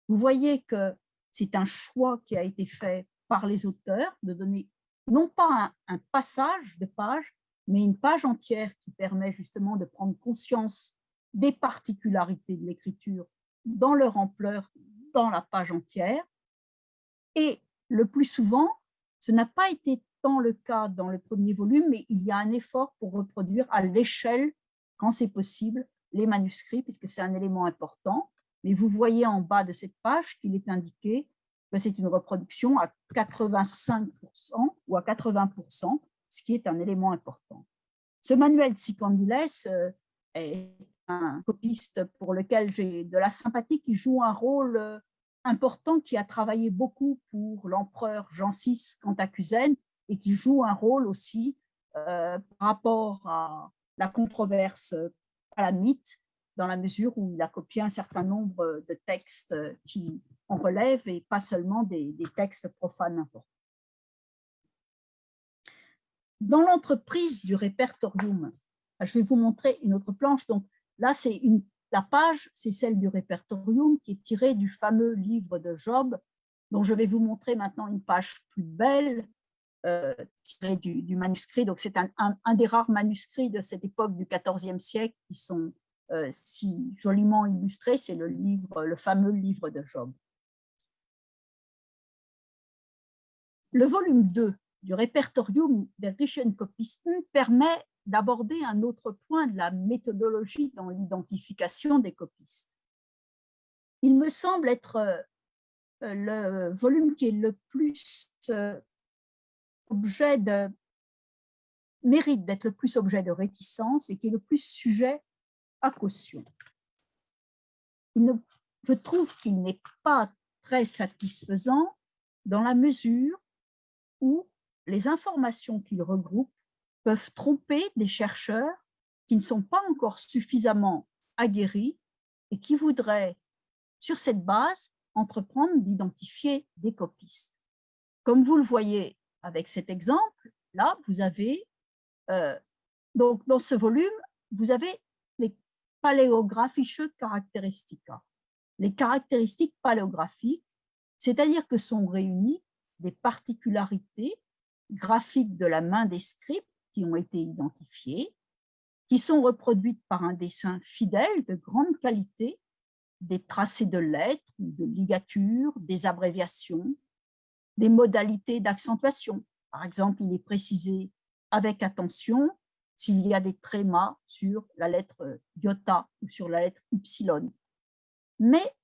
vous voyez que c'est un choix qui a été fait par les auteurs de donner non pas un, passage de page, mais une page entière qui permet justement de prendre conscience des particularités de l'écriture dans leur ampleur, dans la page entière. Et le plus souvent, ce n'a pas été le cas dans le premier volume, mais il y a un effort pour reproduire à l'échelle, quand c'est possible, les manuscrits, puisque c'est un élément important. Mais vous voyez en bas de cette page qu'il est indiqué c'est une reproduction à 85% ou à 80%, ce qui est un élément important. Ce manuel de Sicandiles euh, est un copiste pour lequel j'ai de la sympathie, qui joue un rôle euh, important, qui a travaillé beaucoup pour l'empereur Jean VI Cantacuzène, et qui joue un rôle aussi euh, par rapport à la controverse à la mythe, dans la mesure où il a copié un certain nombre de textes qui en relèvent et pas seulement des, textes profanes importants. Dans l'entreprise du répertorium, je vais vous montrer une autre planche. Donc là, c'est la page, c'est celle du répertorium qui est tirée du fameux livre de Job, dont je vais vous montrer maintenant une page plus belle, euh, tiré du, manuscrit. Donc, c'est un, un, des rares manuscrits de cette époque du XIVe siècle qui sont euh, si joliment illustrés. C'est le livre, le fameux livre de Job. Le volume 2 du répertorium der Kopisten permet d'aborder un autre point de la méthodologie dans l'identification des copistes. Il me semble être euh, le volume qui est le plus objet de mérite d'être le plus objet de réticence et qui est le plus sujet à caution. je trouve qu'il n'est pas très satisfaisant dans la mesure où les informations qu'il regroupe peuvent tromper des chercheurs qui ne sont pas encore suffisamment aguerris et qui voudraient, sur cette base, entreprendre d'identifier des copistes. Comme vous le voyez avec cet exemple, là, vous avez, euh, donc dans ce volume, vous avez les paléographische Charakteristika. Les caractéristiques paléographiques, c'est-à-dire que sont réunies des particularités graphiques de la main des scripts qui ont été identifiées, qui sont reproduites par un dessin fidèle de grande qualité, des tracés de lettres, de ligatures, des abréviations, des modalités d'accentuation. Par exemple, il est précisé avec attention s'il y a des trémas sur la lettre iota ou sur la lettre ypsilon. Mais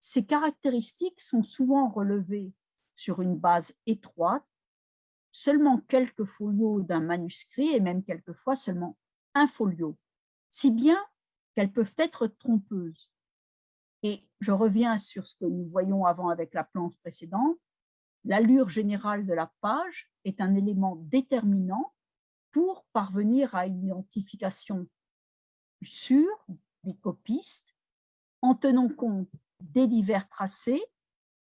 ces caractéristiques sont souvent relevées sur une base étroite, seulement quelques folios d'un manuscrit et même quelquefois seulement un folio, si bien qu'elles peuvent être trompeuses. Et je reviens sur ce que nous voyons avant avec la planche précédente, l'allure générale de la page est un élément déterminant pour parvenir à une identification sûre des copistes en tenant compte des divers tracés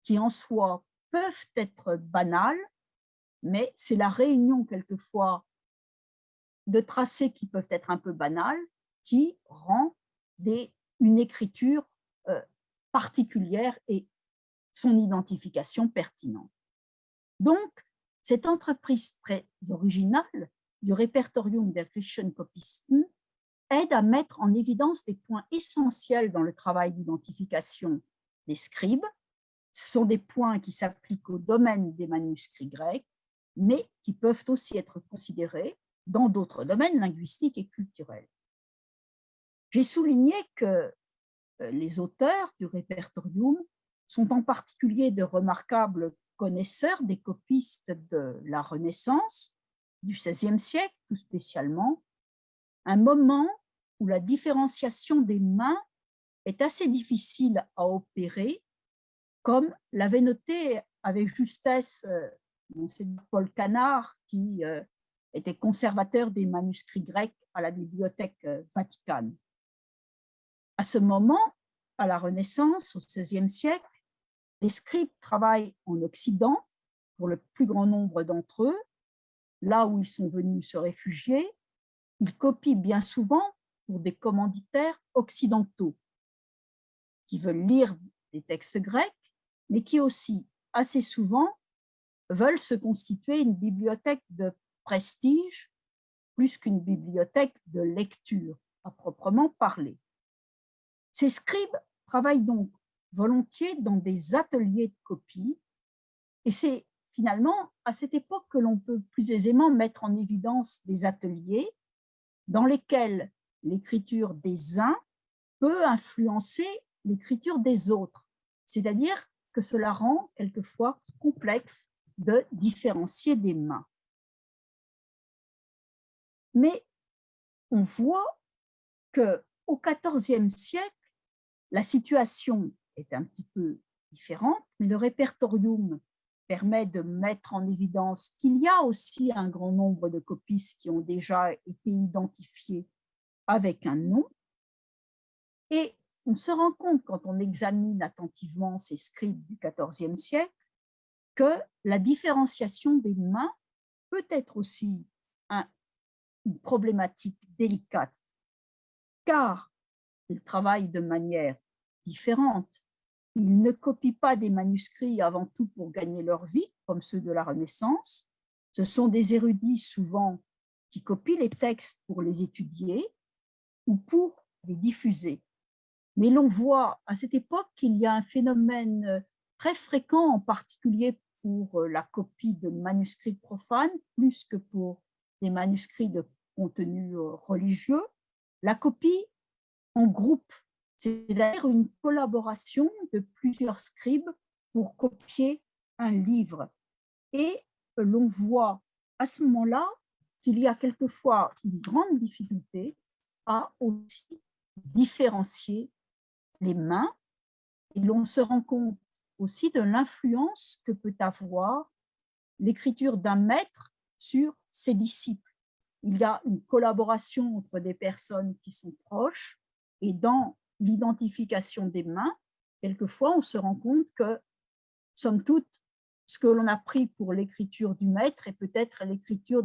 qui en soi peuvent être banals, mais c'est la réunion quelquefois de tracés qui peuvent être un peu banals qui rend une écriture euh, particulière et son identification pertinente. Donc, cette entreprise très originale du Répertorium der Christian Kopisten aide à mettre en évidence des points essentiels dans le travail d'identification des scribes. Ce sont des points qui s'appliquent au domaine des manuscrits grecs, mais qui peuvent aussi être considérés dans d'autres domaines linguistiques et culturels. J'ai souligné que euh, les auteurs du répertorium sont en particulier de remarquables connaisseurs des copistes de la Renaissance, du XVIe siècle tout spécialement, un moment où la différenciation des mains est assez difficile à opérer, comme l'avait noté avec justesse euh, Paul Canard, qui euh, était conservateur des manuscrits grecs à la Bibliothèque euh, Vaticane. À ce moment, à la Renaissance, au XVIe siècle, les scribes travaillent en Occident, pour le plus grand nombre d'entre eux, là où ils sont venus se réfugier, ils copient bien souvent pour des commanditaires occidentaux qui veulent lire des textes grecs, mais qui aussi, assez souvent, veulent se constituer une bibliothèque de prestige plus qu'une bibliothèque de lecture à proprement parler. Ces scribes travaillent donc volontiers dans des ateliers de copie et c'est finalement à cette époque que l'on peut plus aisément mettre en évidence des ateliers dans lesquels l'écriture des uns peut influencer l'écriture des autres, c'est-à-dire que cela rend quelquefois complexe de différencier des mains. Mais on voit que au XIVe siècle, la situation est un petit peu différente, mais le répertorium permet de mettre en évidence qu'il y a aussi un grand nombre de copistes qui ont déjà été identifiés avec un nom. Et on se rend compte, quand on examine attentivement ces scripts du XIVe siècle, que la différenciation des mains peut être aussi une problématique délicate, car ils travaillent de manière différente. Ils ne copient pas des manuscrits avant tout pour gagner leur vie, comme ceux de la Renaissance. Ce sont des érudits souvent qui copient les textes pour les étudier ou pour les diffuser. Mais l'on voit à cette époque qu'il y a un phénomène euh, très fréquent, en particulier pour euh, la copie de manuscrits profanes, plus que pour des manuscrits de contenu euh, religieux, la copie en groupe, c'est-à-dire une collaboration de plusieurs scribes pour copier un livre. Et l'on voit à ce moment-là qu'il y a quelquefois une grande difficulté à aussi différencier mains et l'on se rend compte aussi de l'influence que peut avoir l'écriture d'un maître sur ses disciples. Il y a une collaboration entre des personnes qui sont proches et dans l'identification des mains, quelquefois on se rend compte que, somme toute, ce que l'on a pris pour l'écriture du maître est peut-être l'écriture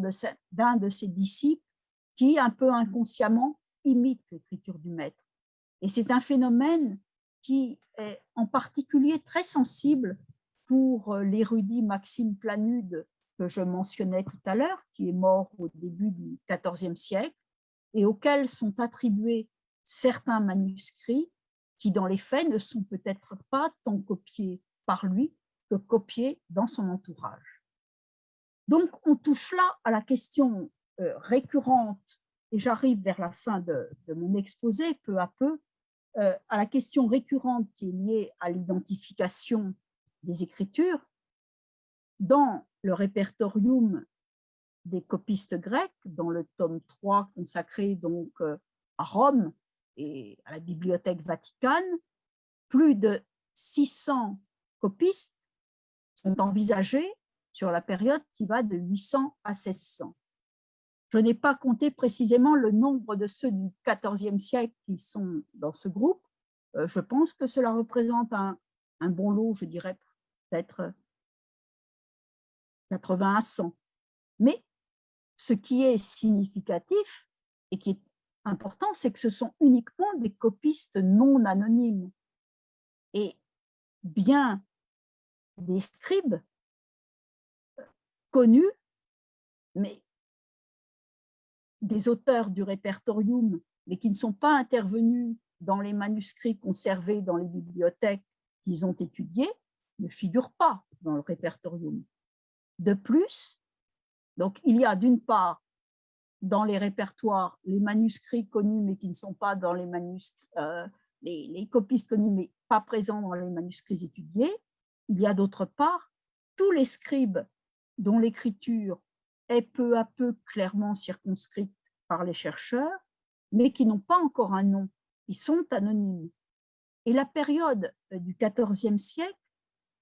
d'un de ses disciples qui, un peu inconsciemment, imite l'écriture du maître. Et c'est un phénomène qui est en particulier très sensible pour euh, l'érudit Maxime Planude que je mentionnais tout à l'heure, qui est mort au début du XIVe siècle, et auquel sont attribués certains manuscrits qui, dans les faits, ne sont peut-être pas tant copiés par lui que copiés dans son entourage. Donc, on touche là à la question euh, récurrente, et j'arrive vers la fin de, mon exposé peu à peu, euh, à la question récurrente qui est liée à l'identification des écritures. Dans le répertorium des copistes grecs, dans le tome 3 consacré donc euh, à Rome et à la Bibliothèque Vaticane, plus de 600 copistes sont envisagés sur la période qui va de 800 à 1600. Je n'ai pas compté précisément le nombre de ceux du XIVe siècle qui sont dans ce groupe. Euh, je pense que cela représente un, bon lot, je dirais peut-être 80 à 100. Mais ce qui est significatif et qui est important, c'est que ce sont uniquement des copistes non anonymes. Et bien des scribes euh, connus, mais des auteurs du répertorium, mais qui ne sont pas intervenus dans les manuscrits conservés dans les bibliothèques qu'ils ont étudiés, ne figurent pas dans le répertorium. De plus, donc il y a d'une part dans les répertoires les manuscrits connus mais qui ne sont pas dans les manuscrits, euh, les, les copistes connus mais pas présents dans les manuscrits étudiés. Il y a d'autre part tous les scribes dont l'écriture est peu à peu clairement circonscrite par les chercheurs, mais qui n'ont pas encore un nom, qui sont anonymes. Et la période du XIVe siècle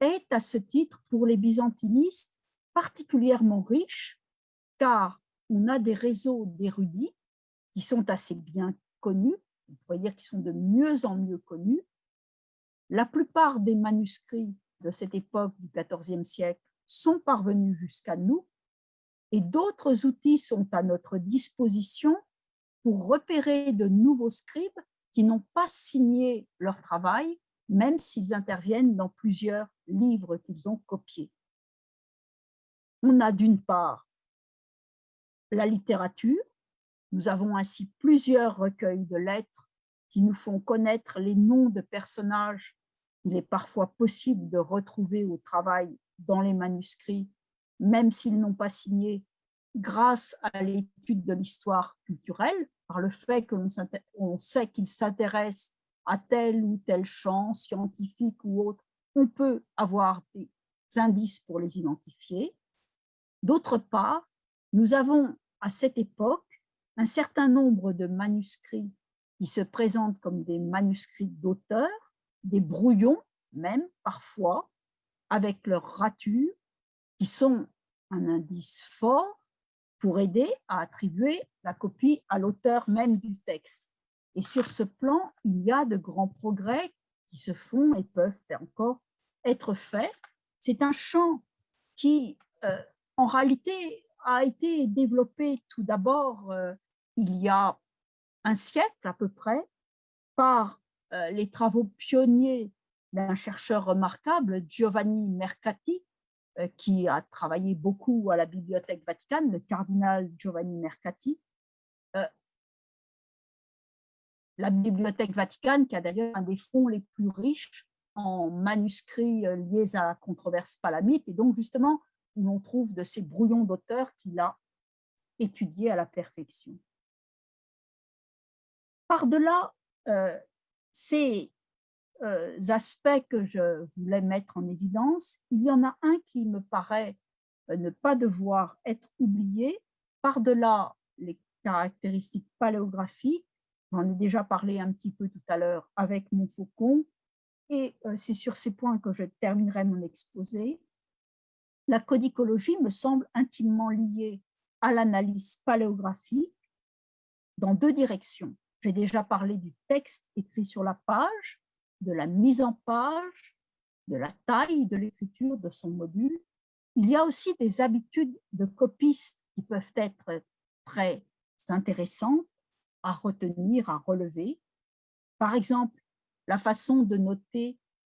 est à ce titre pour les byzantinistes particulièrement riche, car on a des réseaux d'érudits qui sont assez bien connus, on pourrait dire qu'ils sont de mieux en mieux connus. La plupart des manuscrits de cette époque du XIVe siècle sont parvenus jusqu'à nous et d'autres outils sont à notre disposition pour repérer de nouveaux scribes qui n'ont pas signé leur travail, même s'ils interviennent dans plusieurs livres qu'ils ont copiés. On a d'une part la littérature, nous avons ainsi plusieurs recueils de lettres qui nous font connaître les noms de personnages qu'il est parfois possible de retrouver au travail dans les manuscrits même s'ils n'ont pas signé, grâce à l'étude de l'histoire culturelle, par le fait que sait qu'ils s'intéressent à tel ou tel champ scientifique ou autre, on peut avoir des indices pour les identifier. D'autre part, nous avons à cette époque un certain nombre de manuscrits qui se présentent comme des manuscrits d'auteurs, des brouillons même parfois, avec leur rature, qui sont un indice fort pour aider à attribuer la copie à l'auteur même du texte. Et sur ce plan, il y a de grands progrès qui se font et peuvent encore être faits. C'est un champ qui, euh, en réalité, a été développé tout d'abord euh, il y a un siècle à peu près par euh, les travaux pionniers d'un chercheur remarquable, Giovanni Mercati, qui a travaillé beaucoup à la Bibliothèque Vaticane, le cardinal Giovanni Mercati. Euh, la Bibliothèque Vaticane, qui a d'ailleurs un des fonds les plus riches en manuscrits euh, liés à la controverse palamite, et donc justement où on trouve de ces brouillons d'auteurs qu'il a étudiés à la perfection. Par-delà ces euh, aspects que je voulais mettre en évidence, il y en a un qui me paraît euh, ne pas devoir être oublié, par-delà les caractéristiques paléographiques, j'en ai déjà parlé un petit peu tout à l'heure avec mon faucon, et euh, c'est sur ces points que je terminerai mon exposé. La codicologie me semble intimement liée à l'analyse paléographique dans deux directions. J'ai déjà parlé du texte écrit sur la page, de la mise en page, de la taille de l'écriture de son module. Il y a aussi des habitudes de copistes qui peuvent être très intéressantes à retenir, à relever. Par exemple, la façon de noter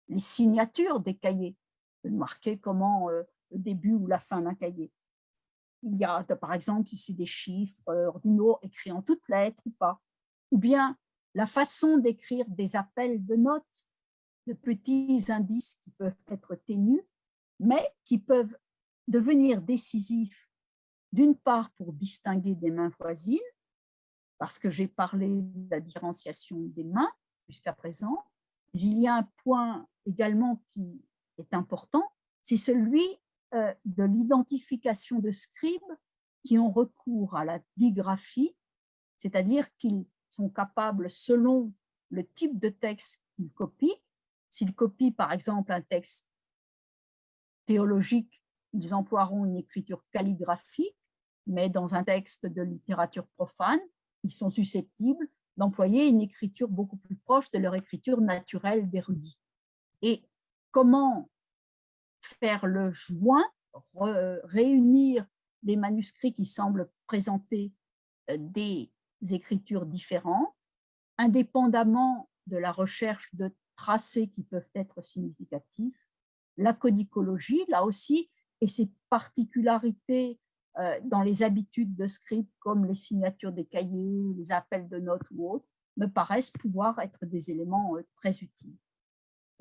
les signatures des cahiers, de marquer comment euh, le début ou la fin d'un cahier. Il y a, par exemple, ici des chiffres ordinaux écrits en toutes lettres ou pas. Ou bien la façon d'écrire des appels de notes, de petits indices qui peuvent être ténus, mais qui peuvent devenir décisifs, d'une part pour distinguer des mains voisines, parce que j'ai parlé de la différenciation des mains jusqu'à présent, mais il y a un point également qui est important, c'est celui euh, de l'identification de scribes qui ont recours à la digraphie, c'est-à-dire qu'ils sont capables, selon le type de texte qu'ils copient, s'ils copient par exemple un texte théologique, ils emploieront une écriture calligraphique, mais dans un texte de littérature profane, ils sont susceptibles d'employer une écriture beaucoup plus proche de leur écriture naturelle d'érudit. Et comment faire le joint, réunir des manuscrits qui semblent présenter euh, des écritures différentes, indépendamment de la recherche de tracés qui peuvent être significatifs, la codicologie, là aussi, et ses particularités euh, dans les habitudes de script, comme les signatures des cahiers, les appels de notes ou autres, me paraissent pouvoir être des éléments euh, très utiles.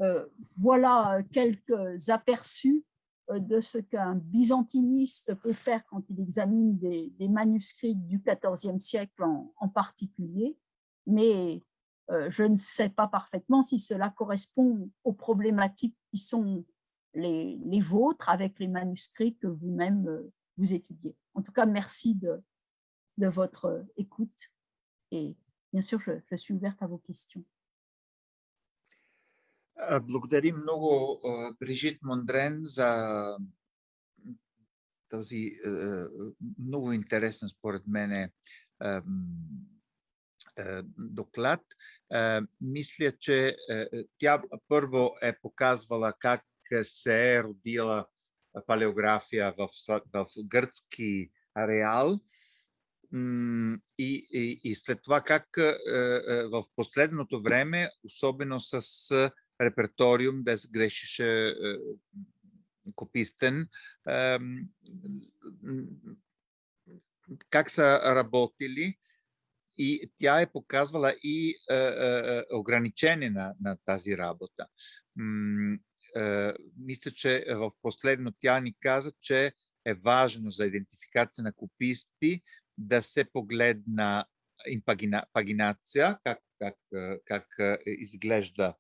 Euh, voilà quelques aperçus de ce qu'un byzantiniste peut faire quand il examine des, manuscrits du XIVe siècle en, particulier, mais je ne sais pas parfaitement si cela correspond aux problématiques qui sont les, vôtres avec les manuscrits que vous-même vous étudiez. En tout cas, merci de, votre écoute et bien sûr, je suis ouverte à vos questions. Благодарим много Брижит Мондрен за този много интересен според мен доклад. Мисля, че тя първо е показвала как се е родила палеография в, гръцки ареал. И, и, и след това как в последното време, особено с да се грешише копистен, как са работили? И тя е показвала и ограничение на, на тази работа. Мисля, че в последно тя ни каза, че е важно за идентификация на кописти да се погледна импагинация, как, как, как изглежда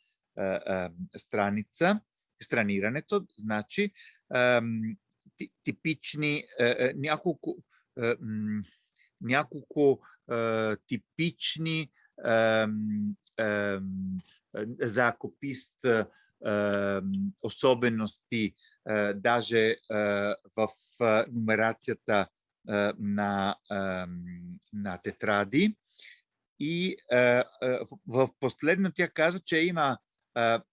страница, странирането, значи типични няколко няколко типични за копист особености, даже в нумерацията на, на тетради. И в последно тя каза, че има,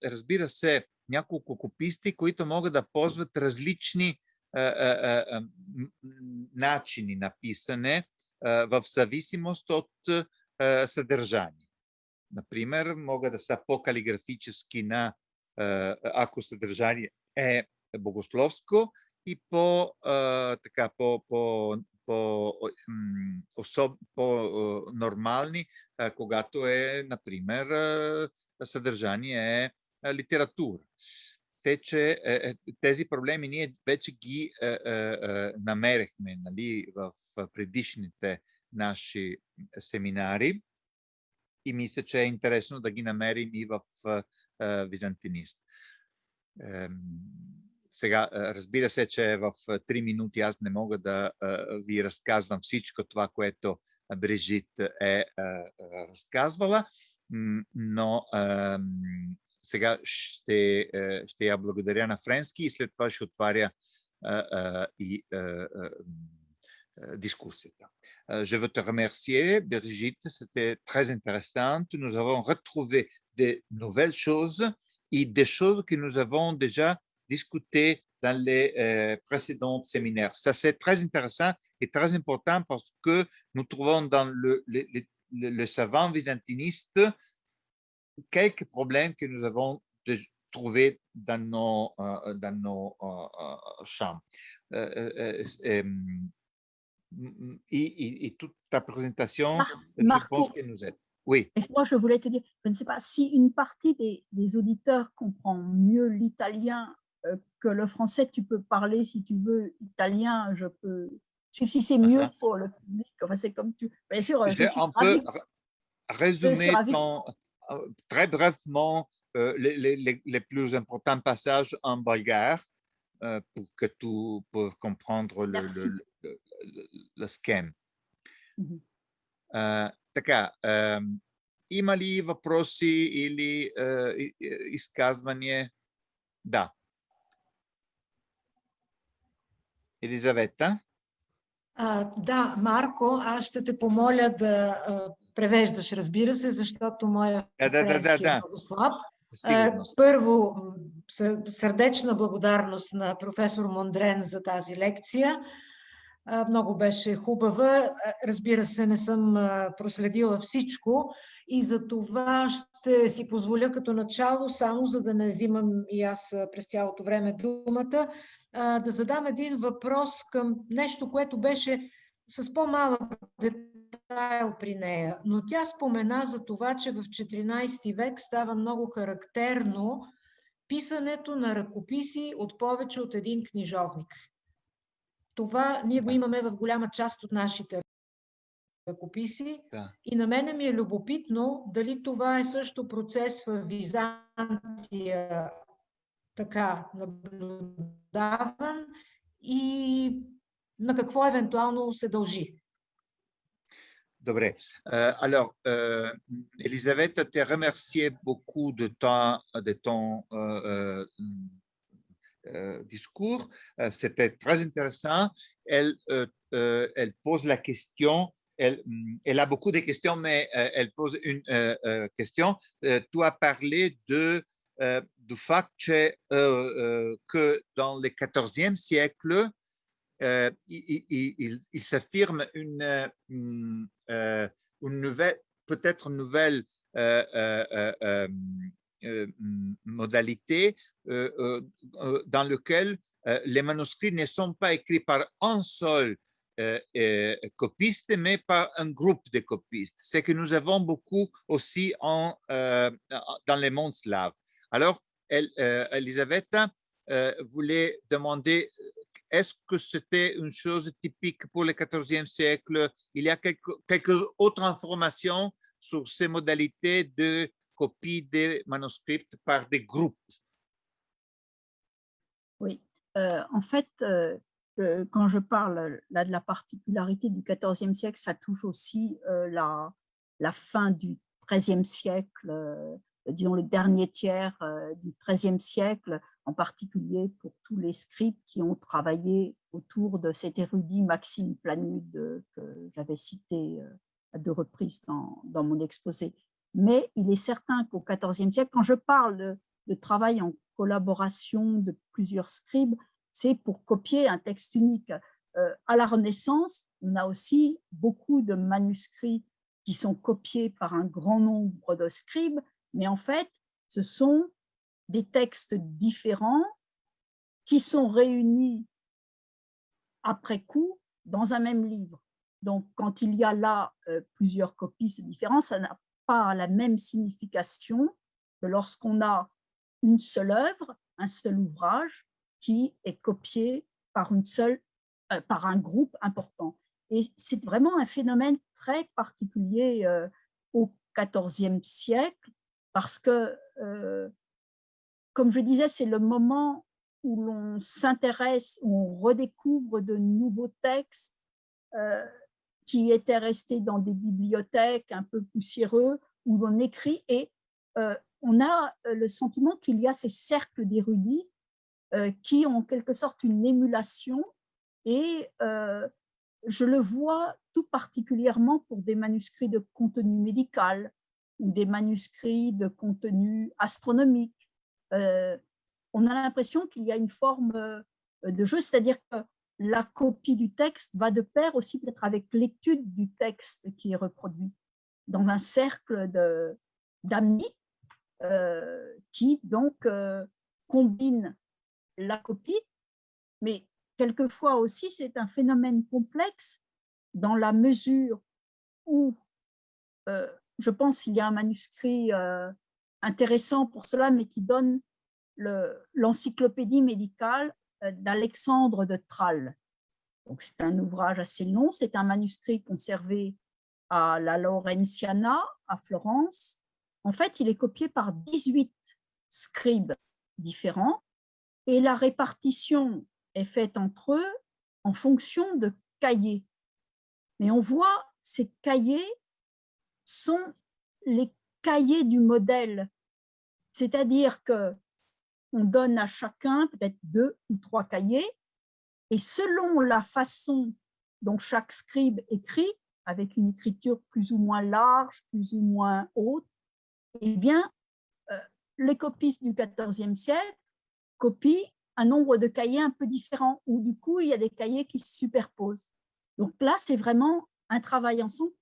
разбира се, няколко кописти, които могат да ползват различни начини на писане в зависимост от съдържание. Например, могат да са по-калиграфически на ако съдържание е богословско и по, така, по, по, по, особ, по нормални, когато е, например, съдържание е литература. Те, че тези проблеми ние вече ги намерихме нали, в предишните наши семинари и мисля, че е интересно да ги намерим и в византинист. сега, разбира се, че в три минути аз не мога да ви разказвам всичко това, което Брижит е разказвала, но сега ще, ще я благодаря на френски и след това ще отваря и дискусията. Je veux te remercier, Brigitte, c'était très intéressant. Nous avons retrouvé de nouvelles choses et des choses que nous avons déjà discutées dans les euh, précédents séminaires. Ça, c'est très intéressant et très important parce que nous trouvons dans le, le, le, le savant byzantiniste quelques problèmes que nous avons trouvés dans nos, euh, dans nos euh, champs. Et, et, toute ta présentation, Mar je Marco, pense que nous aide. Oui. Et moi, je voulais te dire, je ne sais pas si une partie des, des auditeurs comprend mieux l'italien euh, que le français, tu peux parler si tu veux italien, je peux. Si c'est mieux Uh-huh. pour le public, enfin, c'est comme tu. Bien sûr, euh, Je je vais suis un ravie. peu r- résumer ravie. ton- euh, très brièvement euh, les, les- les- les plus importants passages en bulgare euh, pour que tu peux comprendre le, Merci. le, le, le- le schème. Мгм. А, така, а, има ли въпроси или а, и- и- изказвания? Да. Елизавета? А, да, Марко, аз ще те помоля да а, превеждаш, разбира се, защото моя Да, да, да, да, е да. много слаб. Сигурно. Първо, сърдечна благодарност на професор Мондрен за тази лекция. Много беше хубава. Разбира се, не съм проследила всичко и за това ще си позволя като начало, само за да не взимам и аз а, през цялото време думата, а, да задам един въпрос към нещо, което беше с по-малък детайл при нея. Но тя спомена за това, че в 14 век става много характерно писането на ръкописи от повече от един книжовник. Това ние го имаме в голяма част от нашите ръкописи. Да. И на мене ми е любопитно дали това е също процес в Византия така наблюдаван и на какво евентуално се дължи. Добре. Euh, alors, euh, Elisabeth te remercié beaucoup de, ta, de ton euh, euh, euh, discours. Euh, C'était très intéressant. Elle, euh, euh, elle pose la question. Elle, hum, elle a beaucoup de questions, mais euh, elle pose une euh, euh, question. Euh, tu as parlé de, euh, du fait que, euh, euh, dans le 14e siècle, il, s'affirme une, nouvelle, peut-être nouvelle modalité dans laquelle les manuscrits ne sont pas écrits par un seul copiste, mais par un groupe de copistes. C'est que nous avons beaucoup aussi dans les mondes slaves. Alors, elle, euh, euh, voulait demander est-ce que c'était une chose typique pour le XIVe siècle? Il y a quelques, autres informations sur ces modalités de copie des manuscrits par des groupes. Oui. Euh, en fait, quand je parle là de la particularité du XIVe siècle, ça touche aussi la, la fin du XIIIe siècle, disons le dernier tiers euh, du XIIIe siècle, en particulier pour tous les scribes qui ont travaillé autour de cet érudit Maxime Planude que j'avais cité euh, à deux reprises dans, mon exposé. Mais il est certain qu'au XIVe siècle, quand je parle de, de travail en collaboration de plusieurs scribes, c'est pour copier un texte unique. Euh, à la Renaissance, on a aussi beaucoup de manuscrits qui sont copiés par un grand nombre de scribes, mais en fait, ce sont des textes différents qui sont réunis après coup dans un même livre. Donc, quand il y a là euh, plusieurs copies, c'est différent, ça n'a pas la même signification que lorsqu'on a une seule œuvre, un seul ouvrage qui est copié par, une seule, euh, par un groupe important. Et c'est vraiment un phénomène très particulier euh, au XIVe siècle parce que, euh, comme je disais, c'est le moment où l'on s'intéresse, où on redécouvre de nouveaux textes euh, qui étaient restés dans des bibliothèques un peu poussiéreux, où l'on écrit et euh, on a le sentiment qu'il y a ces cercles d'érudits qui ont en quelque sorte une émulation et je le vois tout particulièrement pour des manuscrits de contenu médical ou des manuscrits de contenu astronomique. Euh, on a l'impression qu'il y a une forme euh, de jeu, c'est-à-dire que la copie du texte va de pair aussi peut-être avec l'étude du texte qui est reproduit dans un cercle d'amis euh, qui donc combine la copie, mais quelquefois aussi c'est un phénomène complexe dans la mesure où je pense qu'il y a un manuscrit euh, intéressant pour cela, mais qui donne l'encyclopédie médicale euh, d'Alexandre de Tralles. C'est un ouvrage assez long, c'est un manuscrit conservé à la Laurentiana, à Florence. En fait, il est copié par 18 scribes différents et la répartition est faite entre eux en fonction de cahiers. Mais on voit ces cahiers sont les cahiers du modèle, c'est-à-dire que on donne à chacun peut-être deux ou trois cahiers, et selon la façon dont chaque scribe écrit, avec une écriture plus ou moins large, plus ou moins haute, eh bien, euh, les copistes du XIVe siècle copient un nombre de cahiers un peu différent, où du coup, il y a des cahiers qui se superposent. Donc là, c'est vraiment un travail ensemble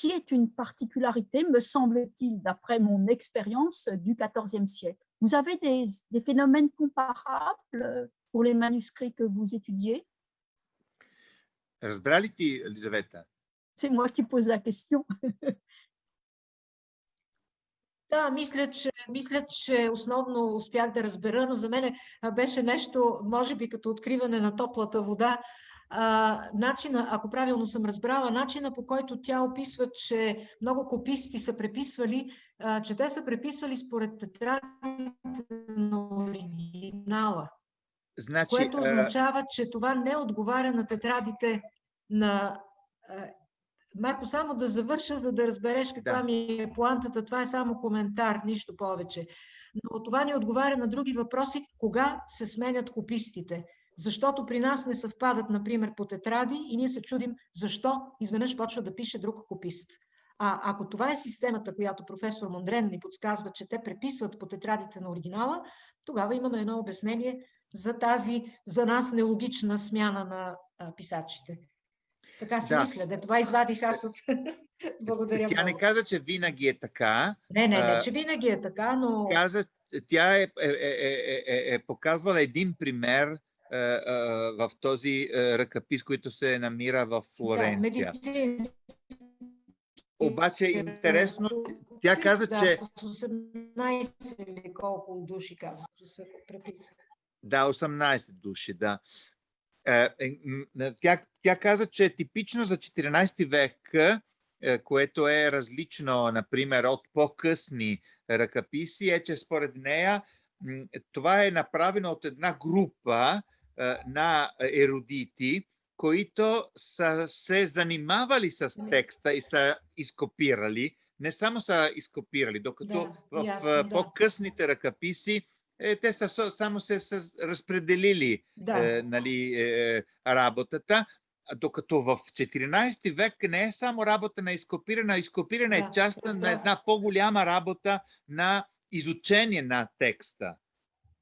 qui est une particularité, me semble-t-il, d'après mon expérience du XIVe siècle. Vous avez des, des, phénomènes comparables pour les manuscrits que vous étudiez Elisabetta C'est moi qui pose la question. Да, мисля че, мисля, че основно успях да разбера, но за мен беше нещо, може би като откриване на топлата вода, А, начина, ако правилно съм разбрала, начина по който тя описва, че много кописти са преписвали, а, че те са преписвали според тетрадите на оригинала. Значи, което означава, че това не отговаря на тетрадите на Марко, само да завърша, за да разбереш каква да. ми е плантата. Това е само коментар, нищо повече. Но това ни отговаря на други въпроси, кога се сменят копистите. Защото при нас не съвпадат, например, по тетради и ние се чудим защо изведнъж почва да пише друг копист. А ако това е системата, която професор Мондрен ни подсказва, че те преписват по тетрадите на оригинала, тогава имаме едно обяснение за тази, за нас нелогична смяна на а, писачите. Така си да. мисля, да това извадих аз от... Благодаря Тя много. не каза, че винаги е така. Не, не, не, че винаги е така, но... Каза, тя е, е, е, е, е показвала един пример е, е, в този е, ръкопис, който се намира в Флоренция. Обаче интересно, тя каза, да, че... 18 или колко души каза, се Да, 18 души, да. Е, е, тя, тя каза, че е типично за 14 век, е, което е различно, например, от по-късни ръкописи, е, че според нея това е направено от една група на еродити, които са се занимавали с текста и са изкопирали, не само са изкопирали, докато да, в ясно, по-късните ръкописи е, те са само се са разпределили да. е, нали, е, работата, докато в 14 век не е само работа на изкопиране, а изкопиране да, е част да. на една по-голяма работа на изучение на текста.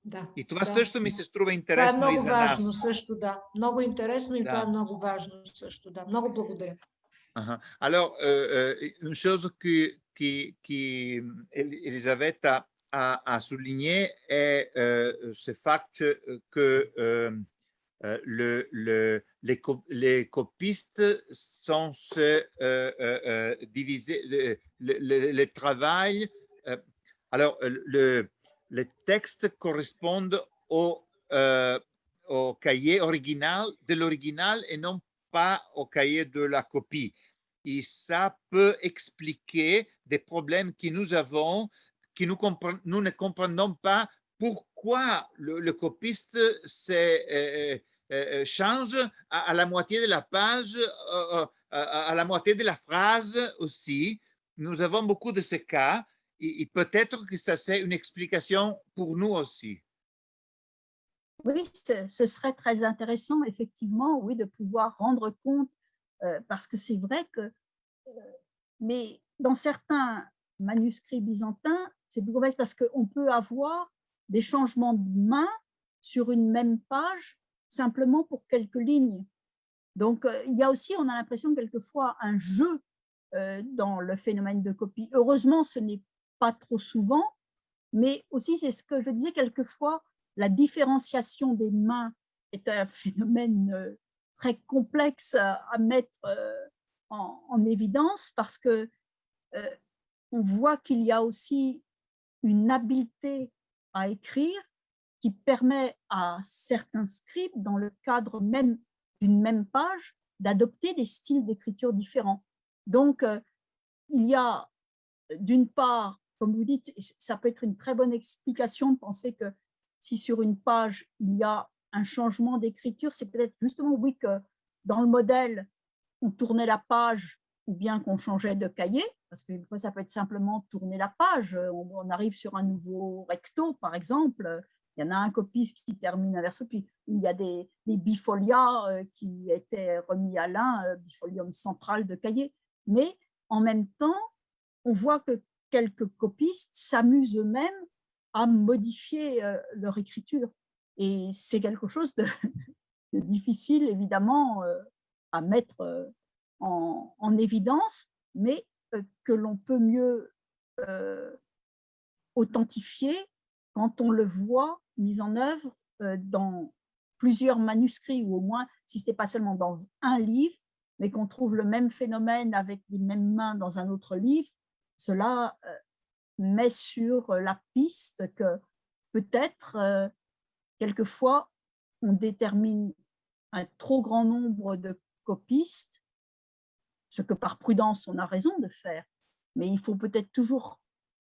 Да, и това да. също ми се струва интересно това е и за важно, нас. също, да. Много интересно и да. това е много важно също, да. Много благодаря. Uh-huh. Alors, euh, euh, une chose que, qui, qui Elisabetta à, à souligner est euh, ce fait que euh, euh, le, le, les, les, copistes sont se, euh, euh, divisés, le, le, le travail. alors, le, les textes correspondent au, au cahier original de l'original et non pas au cahier de la copie. Et ça peut expliquer des problèmes que nous avons que nous, nous ne comprenons pas pourquoi le, copiste change à, la moitié de la page, à, la moitié de la phrase aussi. Nous avons beaucoup de ces cas et, peut-être que ça c'est une explication pour nous aussi. Oui, ce, serait très intéressant, effectivement, oui, de pouvoir rendre compte, euh, parce que c'est vrai que, euh, mais dans certains manuscrits byzantins, c'est plus complexe parce qu'on peut avoir des changements de main sur une même page simplement pour quelques lignes. Donc, euh, il y a aussi, on a l'impression quelquefois un jeu dans le phénomène de copie. Heureusement, ce n'est pas trop souvent, mais aussi, c'est ce que je disais quelquefois, la différenciation des mains est un phénomène euh, très complexe à, mettre euh, en, évidence parce que euh, on voit qu'il y a aussi une habileté à écrire qui permet à certains scribes, dans le cadre même d'une même page, d'adopter des styles d'écriture différents. Donc, il y a d'une part, comme vous dites, ça peut être une très bonne explication de penser que si sur une page, il y a un changement d'écriture, c'est peut-être justement, oui, que dans le modèle, on tournait la page ou bien qu'on changeait de cahier, parce que ça peut être simplement tourner la page. On, arrive sur un nouveau recto, par exemple. Il y en a un copiste qui termine un verso, puis il y a des, des bifolias euh, qui étaient remis à l'un, euh, bifolium central de cahier. Mais en même temps, on voit que quelques copistes s'amusent eux-mêmes à modifier euh, leur écriture. Et c'est quelque chose de, difficile, évidemment, euh, à mettre euh, en, évidence, mais que l'on peut mieux authentifier quand on le voit mis en œuvre dans plusieurs manuscrits, ou au moins, si ce n'est pas seulement dans un livre, mais qu'on trouve le même phénomène avec les mêmes mains dans un autre livre, cela met sur euh, la piste que peut-être, euh, quelquefois, on détermine un trop grand nombre de copistes, ce que par prudence on a raison de faire, mais il faut peut-être toujours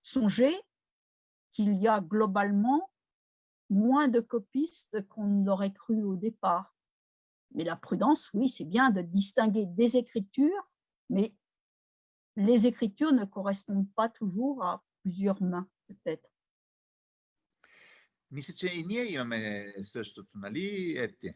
songer qu'il y a globalement moins de copistes qu'on n'aurait cru au départ. Mais la prudence, oui, c'est bien de distinguer des écritures, mais les écritures ne correspondent pas toujours à plusieurs mains, peut-être. Мисля, че и ние имаме същото, нали, Ети?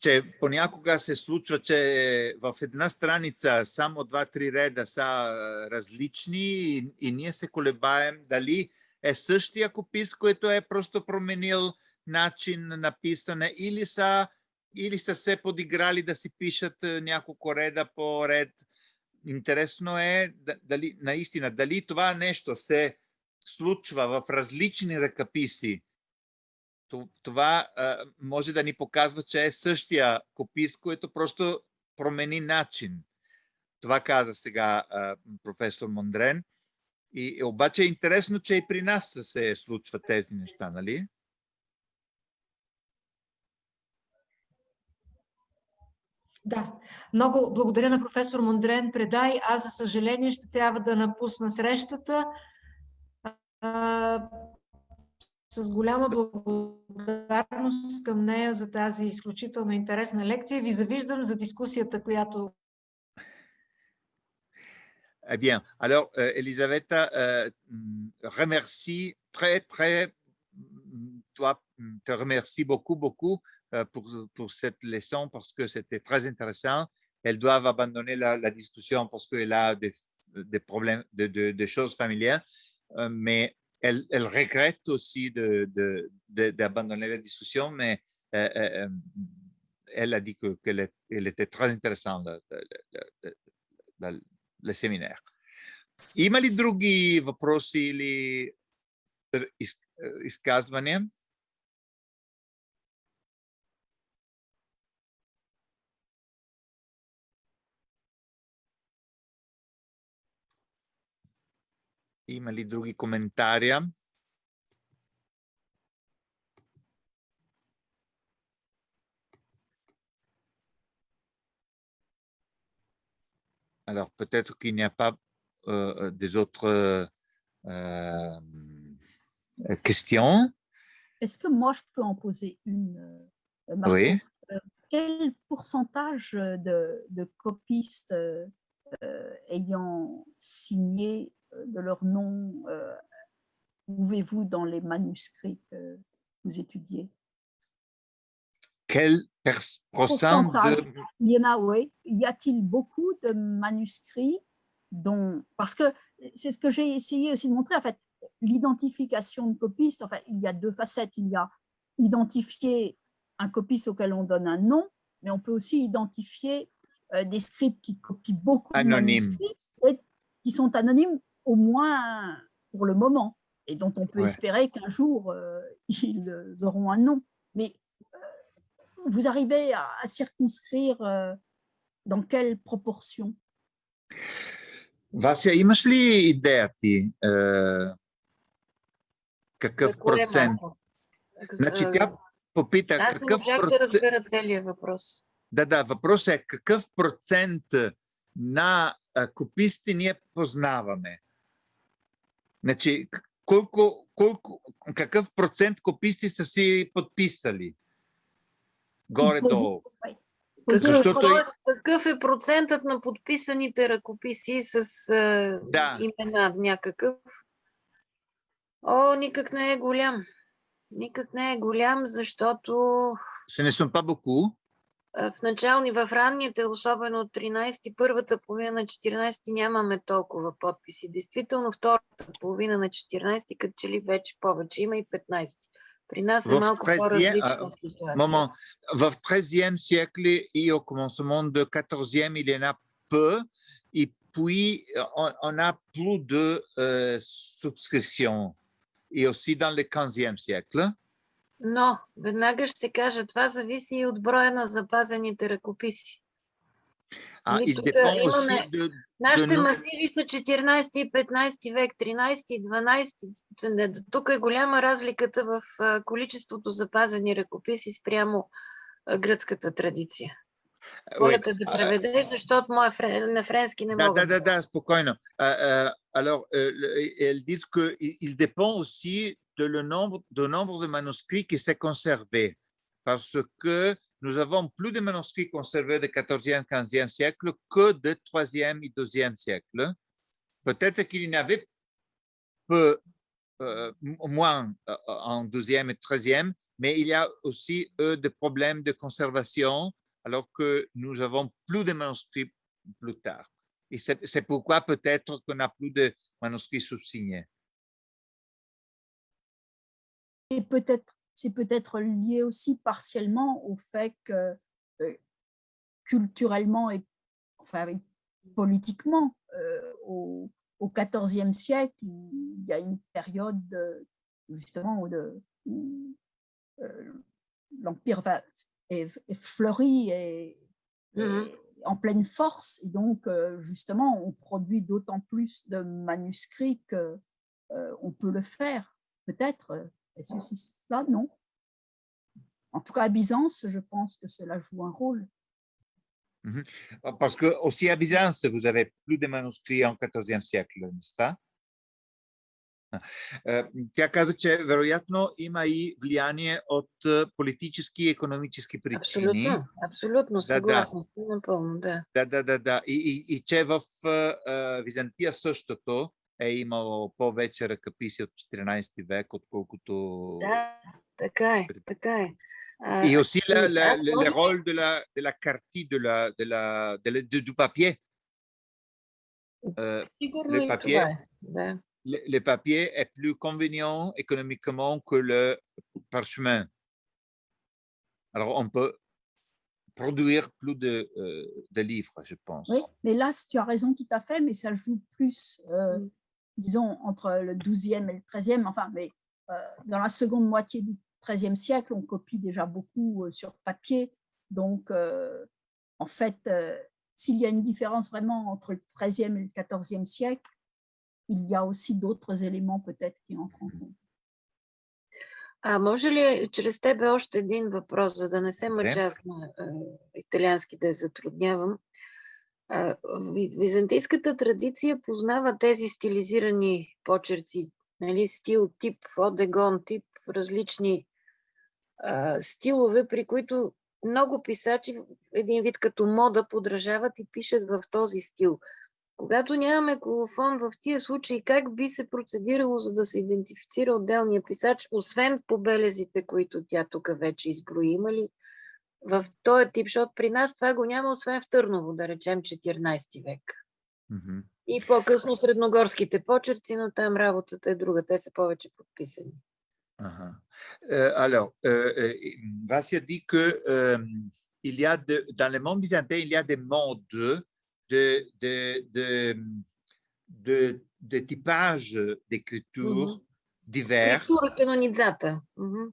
че понякога се случва, че в една страница само два-три реда са различни и, и ние се колебаем дали е същия копис, който е просто променил начин на написане или са, или са се подиграли да си пишат няколко реда по ред интересно е дали, наистина, дали това нещо се случва в различни ръкописи. Това може да ни показва, че е същия копис, който просто промени начин. Това каза сега професор Мондрен. И, обаче е интересно, че и при нас се случват тези неща, нали? Да, много благодаря на професор Мондрен Предай. Аз, за съжаление, ще трябва да напусна срещата. А, с голяма благодарност към нея за тази изключително интересна лекция. Ви завиждам за дискусията, която Eh bien, alors, euh, Elisabetta, euh, remercie très, très, toi, te remercie beaucoup, beaucoup pour, pour cette leçon parce que c'était très intéressant. Elles doivent abandonner la, discussion parce qu'elle a des, des problèmes, de, de, choses familières, euh, mais elle, elle, regrette aussi d'abandonner de, la discussion, mais euh, elle a dit qu'elle elle était très intéressante, le, le séminaire. Има ли други въпроси или изказвания? Drugi komentarja? Alors peut-être qu'il n'y a pas euh, euh des autres euh, euh, questions. Est-ce que moi je peux en poser une Oui. Quel pourcentage de, copistes ayant signé de leur nom euh, trouvez-vous dans les manuscrits que vous étudiez? Quel de... Pourcentage. Il y en a, oui. Y a-t-il beaucoup de manuscrits dont... Parce que c'est ce que j'ai essayé aussi de montrer, en fait, l'identification de copistes, enfin, il y a deux facettes. Il y a identifier un copiste auquel on donne un nom, mais on peut aussi identifier euh, des scripts qui copient beaucoup de manuscrits et qui sont anonymes au moins pour le moment et dont on peut Ouais. espérer qu'un jour euh, ils auront un nom. Mais euh, vous arrivez à, à circonscrire euh, dans quelle proportion Вася, имаш ли идея ти е, какъв За кое процент? малко? Значи А, тя попита Аз не какъв можах да процент... разбера целият въпрос. Да, да, въпросът е какъв процент на а, кописти ние познаваме? Значи, колко, колко, какъв процент кописти са си подписали? Горе-долу. Какъв, Защото тоест, какъв е процентът на подписаните ръкописи с а, Да. имена някакъв? О, никак не е голям. Никак не е голям, защото sont pas beaucoup. а, в начални, в ранните, особено от 13-ти, първата половина на 14-ти нямаме толкова подписи. Действително втората половина на 14-ти, като че ли вече повече, има и 15-ти. При нас е В малко 13-я, по-различна а, ситуация. Moment, в 13e siècle et au commencement du 14e, il y en a peu. Et puis, on, on a plus de euh, subscriptions. Et aussi dans le 15e siècle. Но, веднага ще кажа, това зависи и от броя на запазените ръкописи. Tout dépend à- aussi имаме- de, Нашите масиви са 14 и 15 век, 13 и 12. Тук е голяма разликата в а, количеството запазени ръкописи спрямо а, гръцката традиция. Моля те да А, преведеш, защото моя френ, на френски не мога. da, da, spokojno. Euh, euh, alors, le- elles disent qu'il il dépend aussi de le nombre, de manuscrits qui s'est conservé. Parce que nous avons plus de manuscrits conservés du 14e, 15e siècle que du 3e et 2e siècle. Peut-être qu'il y en avait peu, euh, moins euh, en 12e et 13e, mais il y a aussi eux, des problèmes de conservation, alors que nous avons plus de manuscrits plus tard. Et c'est pourquoi peut-être qu'on n'a plus de manuscrits sous-signés. Et peut-être, c'est peut-être lié aussi partiellement au fait que euh, culturellement et enfin politiquement, euh, au, au XIVe siècle, il y a une période de- justement où, de- où, euh, l'empire va- est, est fleuri et, et en pleine force, et donc justement on produit d'autant plus de manuscrits que euh, on peut le faire, peut-être. euh, Est-ce que c'est ça Non. En tout cas, à Byzance, je pense que cela joue un rôle. Parce que aussi à Byzance, vous avez plus de manuscrits en 14e siècle, n'est-ce pas? Е, Тя каза, че вероятно има и влияние от е, политически и економически причини. Абсолютно, абсолютно, да. съгласна сте напълно, да. Да, да, да, да. И, и, и че в а, а, Византия същото е имало повече ръкописи от 14 век, отколкото... Да, така е, така е. А, Et aussi la, ами, la- аз le, може le би- rôle de la, de la carte, de la, de la, de la- de- du papier. Euh, Сигурно le и papier. това е. Да. le, le papier est plus convenient économiquement que le parchemin. Alors, on peut produire plus de, euh, de livres, je pense. Oui, mais là, tu as raison tout à fait, mais ça joue plus, euh, Mm. disons, entre le 12e et le 13e. Enfin, mais euh, dans la seconde moitié du 13e siècle, on copie déjà beaucoup euh, sur papier. Donc, euh, en fait, euh, s'il y a une différence vraiment entre le 13e et le 14e siècle, il y a aussi d'autres éléments peut-être qui entrent en compte. А може ли чрез тебе още един въпрос, за да не се мъча аз на а, италиански да я затруднявам? Византийската традиция познава тези стилизирани почерци нали, стил, тип, одегон, тип, различни а, стилове, при които много писачи, един вид като мода, подражават и пишат в този стил. Когато нямаме колофон в тия случаи, как би се процедирало, за да се идентифицира отделния писач, освен по белезите, които тя тук вече изброи? Има ли в този тип, защото при нас това го няма, освен в Търново, да речем 14 век. Mhm. И по-късно средногорските почерци, но там работата е друга, те са повече подписани. Uh-huh. Euh, alors, euh, Vassia dit que euh, il y a de, dans le monde byzantin, il y a des modes de, de, de, de, de typage d'écriture Mhm. divers Структура канонизата. Мгм.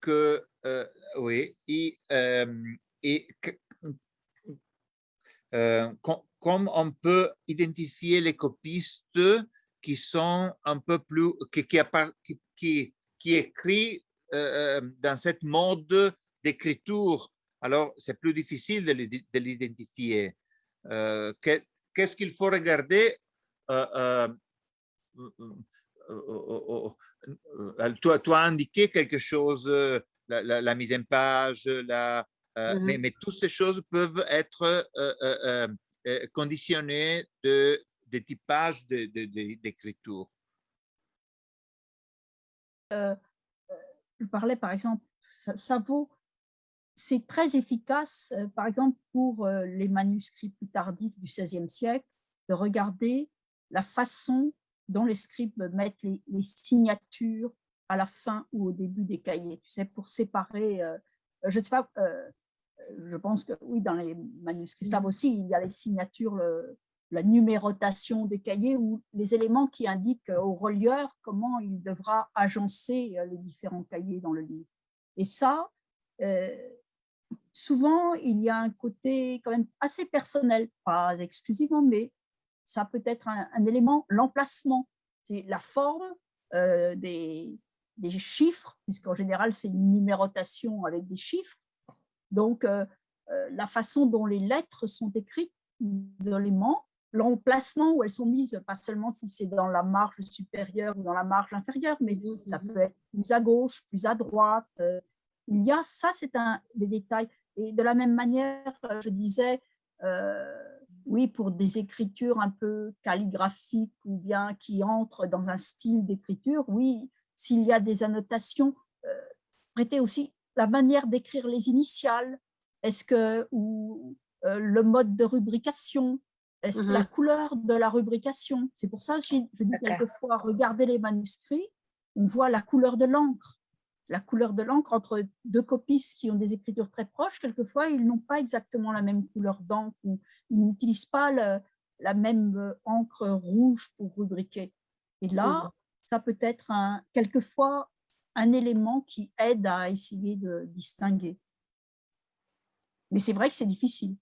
que, oui, et, euh, euh, com- comme on peut identifier les copistes qui sont un peu plus, qui, écrit euh, dans cette mode d'écriture, alors c'est plus difficile de l'identifier. Euh, que- Qu'est-ce qu'il faut regarder? Euh, euh, euh, euh, euh, euh, tu, as- indiqué quelque chose, euh, la, la- la mise en page, la, euh, Mhm. mais, mais toutes ces choses peuvent être euh, euh, conditionnées de, de typage d'écriture. je parlais par exemple, ça, ça vaut, c'est très efficace, par exemple pour les manuscrits plus tardifs du XVIe siècle, de regarder la façon dont les scribes mettent les, les signatures à la fin ou au début des cahiers, tu sais, pour séparer, euh, je ne sais pas, euh, je pense que oui, dans les manuscrits slaves aussi, il y a les signatures, le- la numérotation des cahiers ou les éléments qui indiquent au relieur comment il devra agencer euh, les différents cahiers dans le livre. Et ça, euh, souvent, il y a un côté quand même assez personnel, pas exclusivement, mais ça peut être un, un élément, l'emplacement, c'est la forme euh, des, des chiffres, puisqu'en général, c'est une numérotation avec des chiffres. Donc, euh, euh, la façon dont les lettres sont écrites isolément, l'emplacement où elles sont mises, pas seulement si c'est dans la marge supérieure ou dans la marge inférieure, mais ça peut être plus à gauche, plus à droite. euh, il y a, ça c'est un des détails. Et de la même manière, je disais, euh, oui, pour des écritures un peu calligraphiques ou bien qui entrent dans un style d'écriture, oui, s'il y a des annotations, euh, prêtez aussi la manière d'écrire les initiales, est-ce que, ou euh, le mode de rubrication, est-ce Mhm. la couleur de la rubrication. C'est pour ça que je dis quelquefois, regardez les manuscrits, on voit la couleur de l'encre. La couleur de l'encre entre deux copistes qui ont des écritures très proches, quelquefois, ils n'ont pas exactement la même couleur d'encre ou ils n'utilisent pas le- la même euh, encre rouge pour rubriquer. Et là, Mhm. Ça peut être un, quelquefois un élément qui aide à essayer de distinguer. Mais c'est vrai que c'est difficile.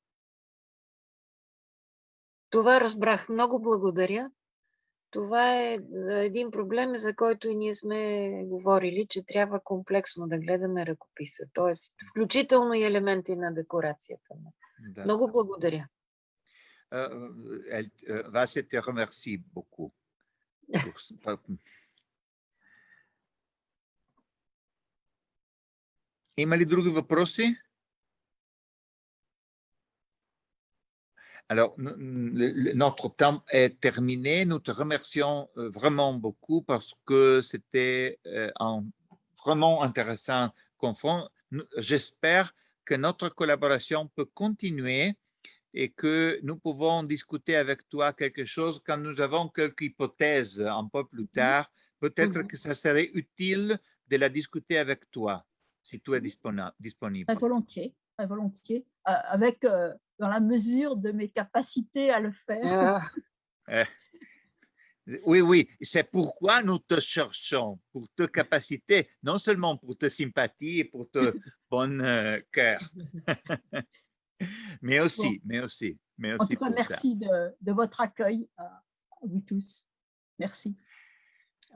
Това разбрах. Много благодаря. Това е един проблем, за който и ние сме говорили, че трябва комплексно да гледаме ръкописа, т.е. включително и елементи на декорацията. Да. Много благодаря. Euh, elle, euh, te remercie beaucoup. pour ce- par- Има ли други въпроси? Alors, n- n- le- le- notre temps est terminé. Nous te remercions euh, vraiment beaucoup parce que c'était euh, un vraiment intéressant confront. Nous- J'espère que notre collaboration peut continuer et que nous pouvons discuter avec toi quelque chose quand nous avons quelques hypothèses un peu plus tard. Peut-être Mhm. que ça serait utile de la discuter avec toi, si tu es disponible. Très volontiers, très volontiers, euh, avec, euh, dans la mesure de mes capacités à le faire. А, Oui, oui, c'est pourquoi nous te cherchons, pour tes capacités, non seulement pour tes sympathies et pour ton bon euh, cœur, mais aussi, mais aussi, mais En aussi tout cas, pour ça. merci de, de votre accueil à, à vous tous. Merci.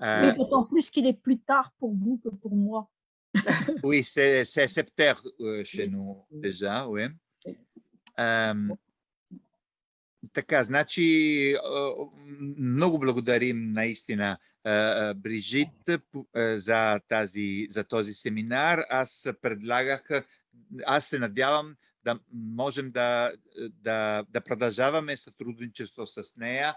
Euh, Mais d'autant plus qu'il est plus tard pour vous que pour moi. Oui, c'est c'est sept heures euh, chez Oui. nous déjà, oui. Euh, така, значи много благодарим наистина Брижит за, тази, за този семинар. Аз предлагах, аз се надявам да можем да, да, да продължаваме сътрудничество с нея,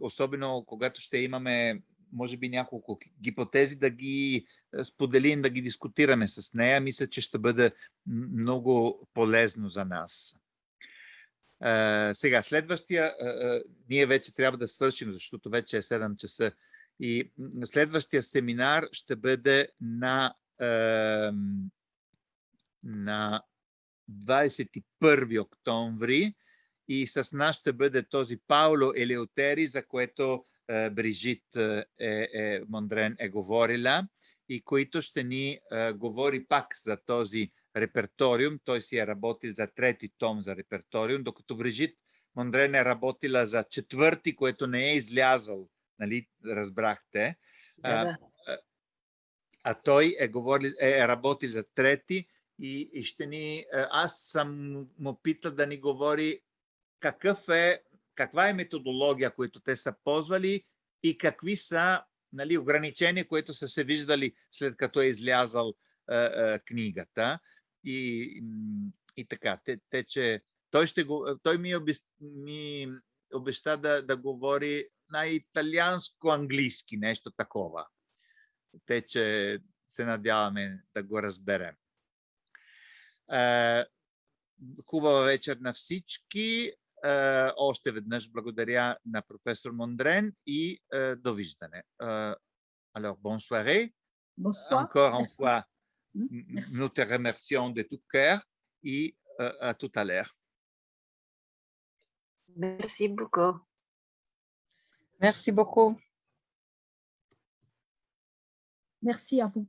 особено когато ще имаме може би няколко гипотези да ги споделим, да ги дискутираме с нея. Мисля, че ще бъде много полезно за нас. Uh, сега, следващия, uh, ние вече трябва да свършим, защото вече е 7 часа. И следващия семинар ще бъде на, на 21 октомври и с нас ще бъде този Пауло Елеотери, за което Брижит е, е, Мондрен е говорила и който ще ни е, говори пак за този реперториум. Той си е работил за трети том за реперториум, докато Брижит Мондрен е работила за четвърти, което не е излязъл, нали, разбрахте. Да, да. А, а той е, говорил, е работил за трети и, и ще ни... Аз съм му питал да ни говори какъв е каква е методология, която те са ползвали и какви са нали, ограничения, които са се виждали след като е излязал е, е, книгата. И, и така, те, те че той, ще го, той ми, обеща, ми обеща да, да говори на италианско-английски, нещо такова. Те, че се надяваме да го разберем. Е, хубава вечер на всички. още веднъж благодаря на професор Мондрен и довиждане. Alors, bonne soirée. Bonsoir. Encore une fois, Merci. nous te remercions de tout cœur et à tout à l'heure. Merci beaucoup. Merci beaucoup. Merci à vous.